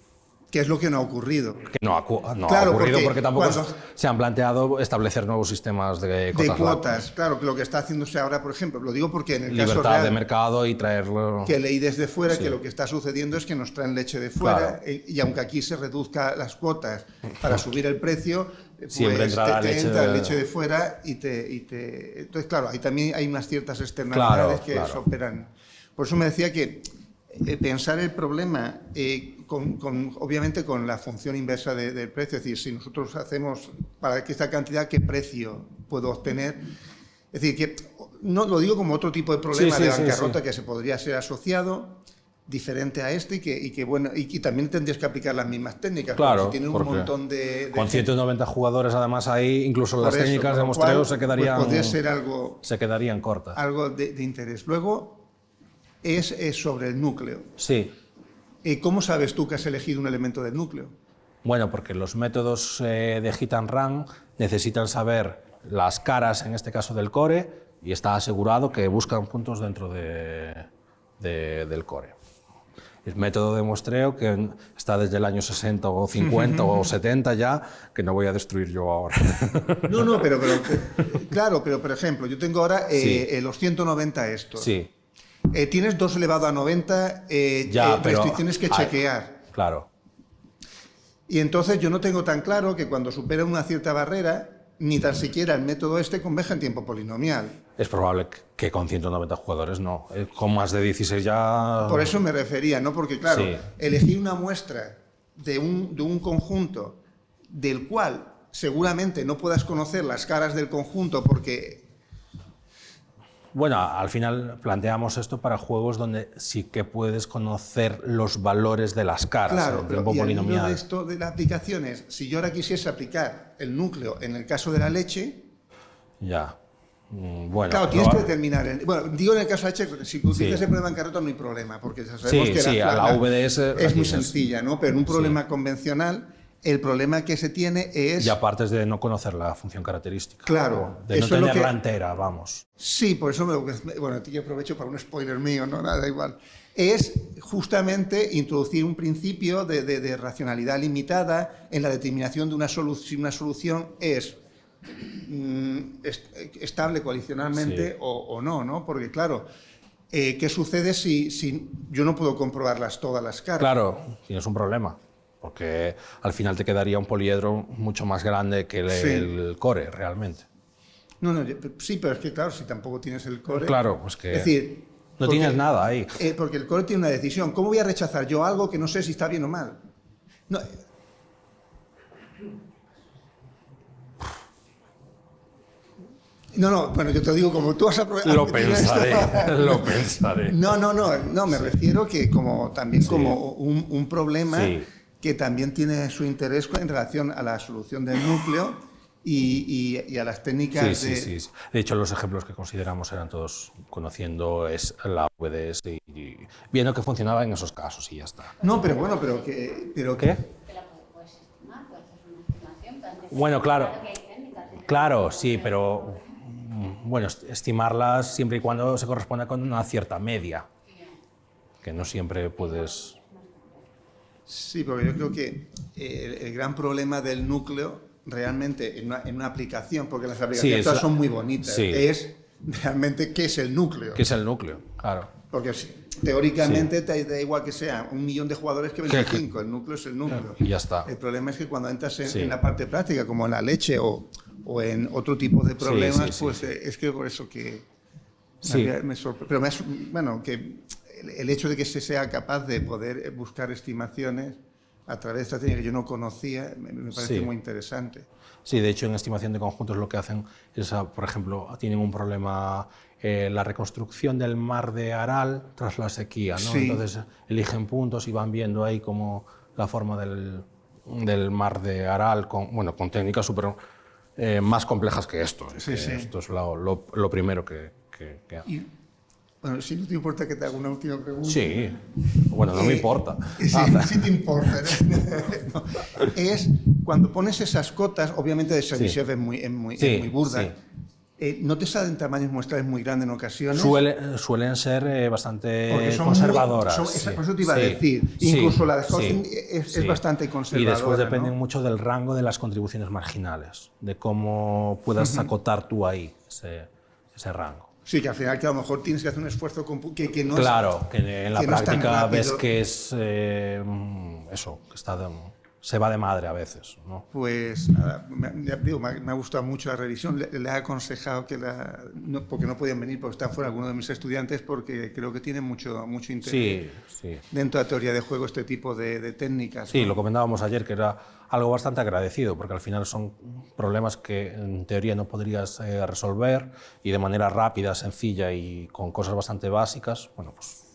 que es lo que no ha ocurrido. Que no ha, no claro, ha ocurrido porque, porque tampoco cuando, se han planteado establecer nuevos sistemas de cuotas. De cuotas, claro, que lo que está haciéndose ahora, por ejemplo, lo digo porque en el Libertad caso real, de mercado y traerlo... Que leí desde fuera sí. que lo que está sucediendo es que nos traen leche de fuera claro. y, y, aunque aquí se reduzca las cuotas para subir el precio, pues Siempre te, te leche entra de... leche de fuera y te, y te... Entonces, claro, ahí también hay unas ciertas externalidades claro, que operan. Por eso me decía que eh, pensar el problema eh, con, obviamente con la función inversa del precio, es decir, si nosotros hacemos para que esta cantidad, ¿qué precio puedo obtener? Es decir, que no lo digo como otro tipo de problema de bancarrota que se podría ser asociado, diferente a este y que, y que bueno y, también tendrías que aplicar las mismas técnicas. Claro, si un montón de, con 190 jugadores además ahí, incluso las técnicas de muestreo se pues quedarían ser algo se quedarían cortas. Algo de, interés. Luego es, sobre el núcleo. Sí. Eh, ¿Cómo sabes tú que has elegido un elemento del núcleo? Bueno, porque los métodos eh, de hit and run necesitan saber las caras, en este caso del core, y está asegurado que buscan puntos dentro de, del core el método de muestreo que está desde el año 60 o 50 o 70 ya, que no voy a destruir yo ahora. No, no, pero, claro, pero por ejemplo, yo tengo ahora eh, eh, los 190 estos. Sí. Eh, tienes 2 elevado a 90 ya, restricciones que chequear. Claro. Y entonces yo no tengo tan claro que cuando supera una cierta barrera, ni tan siquiera el método este conveja en tiempo polinomial. Es probable que con 190 jugadores no. Eh, con más de 16 ya... Por eso me refería, ¿no? Porque claro, elegir una muestra de un, de un conjunto del cual seguramente no puedas conocer las caras del conjunto porque bueno, al final planteamos esto para juegos donde sí que puedes conocer los valores de las caras claro, pero polinomial. de esto de las aplicaciones, si yo ahora quisiese aplicar el núcleo en el caso de la leche... Ya. Mm, bueno, claro, tienes que determinar. El, bueno, digo en el caso de leche, si tú tienes el problema en carrota no hay problema, porque sabemos que la, la, VDS es muy sencilla, ¿no? Pero en un problema convencional el problema que se tiene es... Y aparte de no conocer la función característica. Claro. De no tenerla entera, vamos. Sí, por eso, me, bueno, yo aprovecho para un spoiler mío, no, nada igual. Es justamente introducir un principio de, racionalidad limitada en la determinación de una, solución. una solución es estable coalicionalmente o, no, ¿no? Porque claro, eh, ¿qué sucede si, si yo no puedo comprobarlas todas las caras? Claro, tienes un problema porque al final te quedaría un poliedro mucho más grande que el, core, realmente. No, no, sí, pero es que claro, si tampoco tienes el core... Claro, pues que... Es decir... No tienes nada ahí. Eh, porque el core tiene una decisión. ¿Cómo voy a rechazar yo algo que no sé si está bien o mal? No, No, no, bueno, yo te digo, como tú has aprovechado... Lo pensaré, lo pensaré. No, no, no, no, me refiero que como también como un, un problema que también tiene su interés en relación a la solución del núcleo y, a las técnicas sí, de... Sí, sí, De hecho, los ejemplos que consideramos eran todos conociendo es la VDS y, viendo que funcionaba en esos casos y ya está. No, pero bueno, pero que... Pero ¿Qué? Bueno, claro. Claro, sí, pero bueno, estimarlas siempre y cuando se corresponda con una cierta media, que no siempre puedes Sí, porque yo creo que eh, el, gran problema del núcleo realmente en una, aplicación, porque las aplicaciones son muy bonitas, es realmente qué es el núcleo. ¿Qué es el núcleo? Claro. Porque teóricamente te da igual que sea un millón de jugadores que 25, el núcleo es el núcleo. Y ya está. El problema es que cuando entras en, la parte práctica, como en la leche o, o en otro tipo de problemas, pues eh, es que por eso que me, sorprende. Pero me, bueno, que el hecho de que se sea capaz de poder buscar estimaciones a través de esta técnica que yo no conocía me, parece muy interesante. Sí, de hecho en estimación de conjuntos lo que hacen es, ah, por ejemplo, tienen un problema eh, la reconstrucción del mar de Aral tras la sequía, ¿no? Entonces eligen puntos y van viendo ahí como la forma del, del mar de Aral con, bueno, con técnicas súper eh, más complejas que esto. Sí, esto es lo, lo, primero que, que, que... Bueno, si no te importa que te haga una última pregunta. Sí, bueno, no me eh, importa. Sí, ah. sí te importa. Es cuando pones esas cotas, obviamente de Servichef es, muy, es, muy, muy burda. Eh, ¿No te salen tamaños muestrales muy grandes en ocasiones? suelen ser eh, bastante conservadoras. Muy, son, Por eso te iba a decir. Incluso la de Hosting es, es, bastante conservadora. Y después depende mucho del rango de las contribuciones marginales, de cómo puedas acotar tú ahí ese, ese rango. Sí, que al final que a lo mejor tienes que hacer un esfuerzo que, que no Claro, que en la práctica ves que es eh, eso, que está se va de madre a veces. ¿no? Pues nada, me, digo, me, ha gustado mucho la revisión. Le, he aconsejado que la. No, porque no podían venir porque están fuera algunos de mis estudiantes, porque creo que tienen mucho, mucho interés sí, dentro de la teoría de juego este tipo de, técnicas. Sí, lo comentábamos ayer, que era algo bastante agradecido, porque al final son problemas que en teoría no podrías eh, resolver y de manera rápida, sencilla y con cosas bastante básicas. Bueno, pues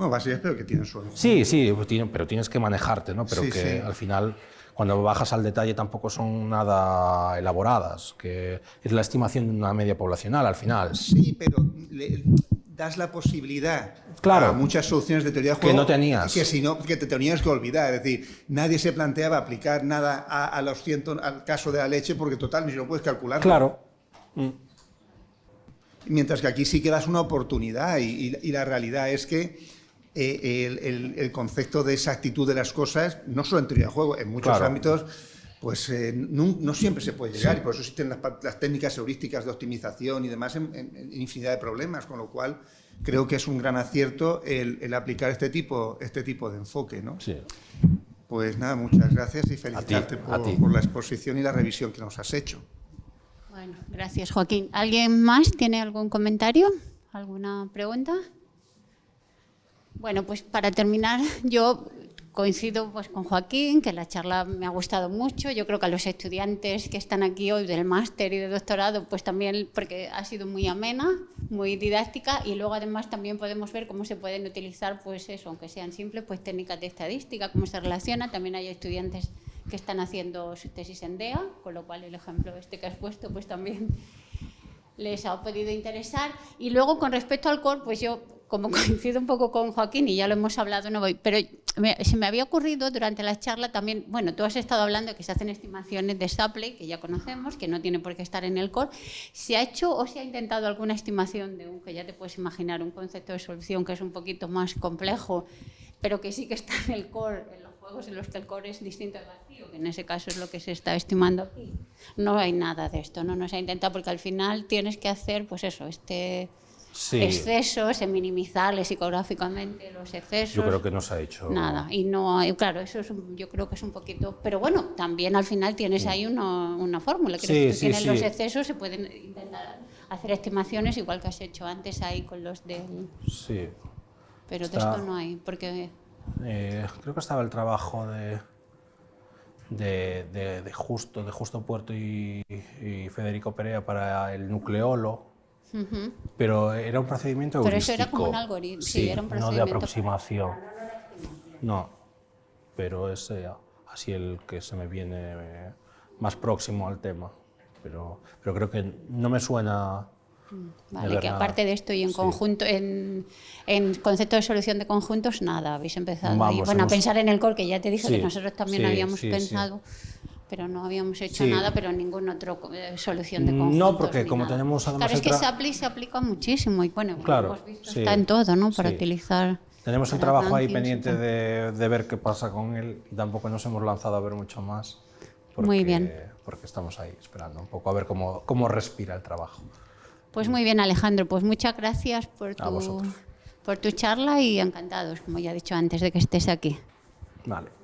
bueno, básicamente, pero que tienen su... Sí, sí, pues pero tienes que manejarte, ¿no? Pero que al final, cuando bajas al detalle, tampoco son nada elaboradas, que es la estimación de una media poblacional al final. Sí, pero das la posibilidad claro, a muchas soluciones de teoría de juego que no tenías. Que, si no, que te tenías que olvidar. Es decir, nadie se planteaba aplicar nada a, los cientos, al caso de la leche, porque total, ni lo puedes calcular. Claro. Mientras que aquí sí que das una oportunidad y la realidad es que eh, el, concepto de exactitud de las cosas, no solo en teoría de juego, en muchos ámbitos, pues eh, no, siempre se puede llegar y por eso existen las, técnicas heurísticas de optimización y demás en, infinidad de problemas, con lo cual creo que es un gran acierto el, aplicar este tipo, este tipo de enfoque. ¿no? Pues nada, muchas gracias y felicitarte por, la exposición y la revisión que nos has hecho. Bueno, gracias Joaquín. ¿Alguien más tiene algún comentario? ¿Alguna pregunta? Bueno, pues para terminar, yo coincido pues, con Joaquín, que la charla me ha gustado mucho. Yo creo que a los estudiantes que están aquí hoy del máster y de doctorado, pues también porque ha sido muy amena, muy didáctica y luego además también podemos ver cómo se pueden utilizar, pues eso, aunque sean simples, pues técnicas de estadística, cómo se relaciona. También hay estudiantes que están haciendo su tesis en DEA, con lo cual el ejemplo este que has puesto, pues también les ha podido interesar. Y luego con respecto al core, pues yo como coincido un poco con Joaquín y ya lo hemos hablado, no voy, pero se me había ocurrido durante la charla también, bueno, tú has estado hablando de que se hacen estimaciones de Shapley, que ya conocemos, que no tiene por qué estar en el core. ¿Se ha hecho o se ha intentado alguna estimación de un, que ya te puedes imaginar, un concepto de solución que es un poquito más complejo, pero que sí que está en el core, en los juegos en los que el core es distinto al vacío, que en ese caso es lo que se está estimando aquí? No hay nada de esto, no, no se ha intentado porque al final tienes que hacer, pues eso, este excesos, en minimizarle psicográficamente los excesos. Yo creo que no se ha hecho. Nada, y no, claro, eso es yo creo que es un poquito. Pero bueno, también al final tienes ahí una, una fórmula, que sí, si tienes los excesos, se pueden intentar hacer estimaciones igual que has hecho antes ahí con los del. Sí. Pero de esto no hay, porque. Eh, creo que estaba el trabajo de. De, de, Justo, de Justo Puerto y, y Federico Perea para el nucleolo, pero era un procedimiento Pero eso era como un algoritmo, sí, era un procedimiento. No de aproximación. No, pero es eh, así el que se me viene eh, más próximo al tema. Pero, pero creo que no me suena. Mm, vale, que aparte de esto y en conjunto, en, en, concepto de solución de conjuntos, nada, habéis empezado bueno, a pensar en el core, que ya te dije que nosotros también habíamos pensado pero no habíamos hecho nada, pero ninguna otra eh, solución de conjuntos. No, porque como tenemos además... Claro, es que SAPLI se aplica muchísimo y bueno, claro, hemos visto, está en todo, ¿no? Para utilizar... Tenemos el trabajo ahí pendiente de, de, ver qué pasa con él y tampoco nos hemos lanzado a ver mucho más. Porque, muy bien. Porque estamos ahí esperando un poco a ver cómo, cómo respira el trabajo. Pues muy bien, Alejandro. Pues muchas gracias por tu, por tu charla y encantados, como ya he dicho antes, de que estés aquí. Vale.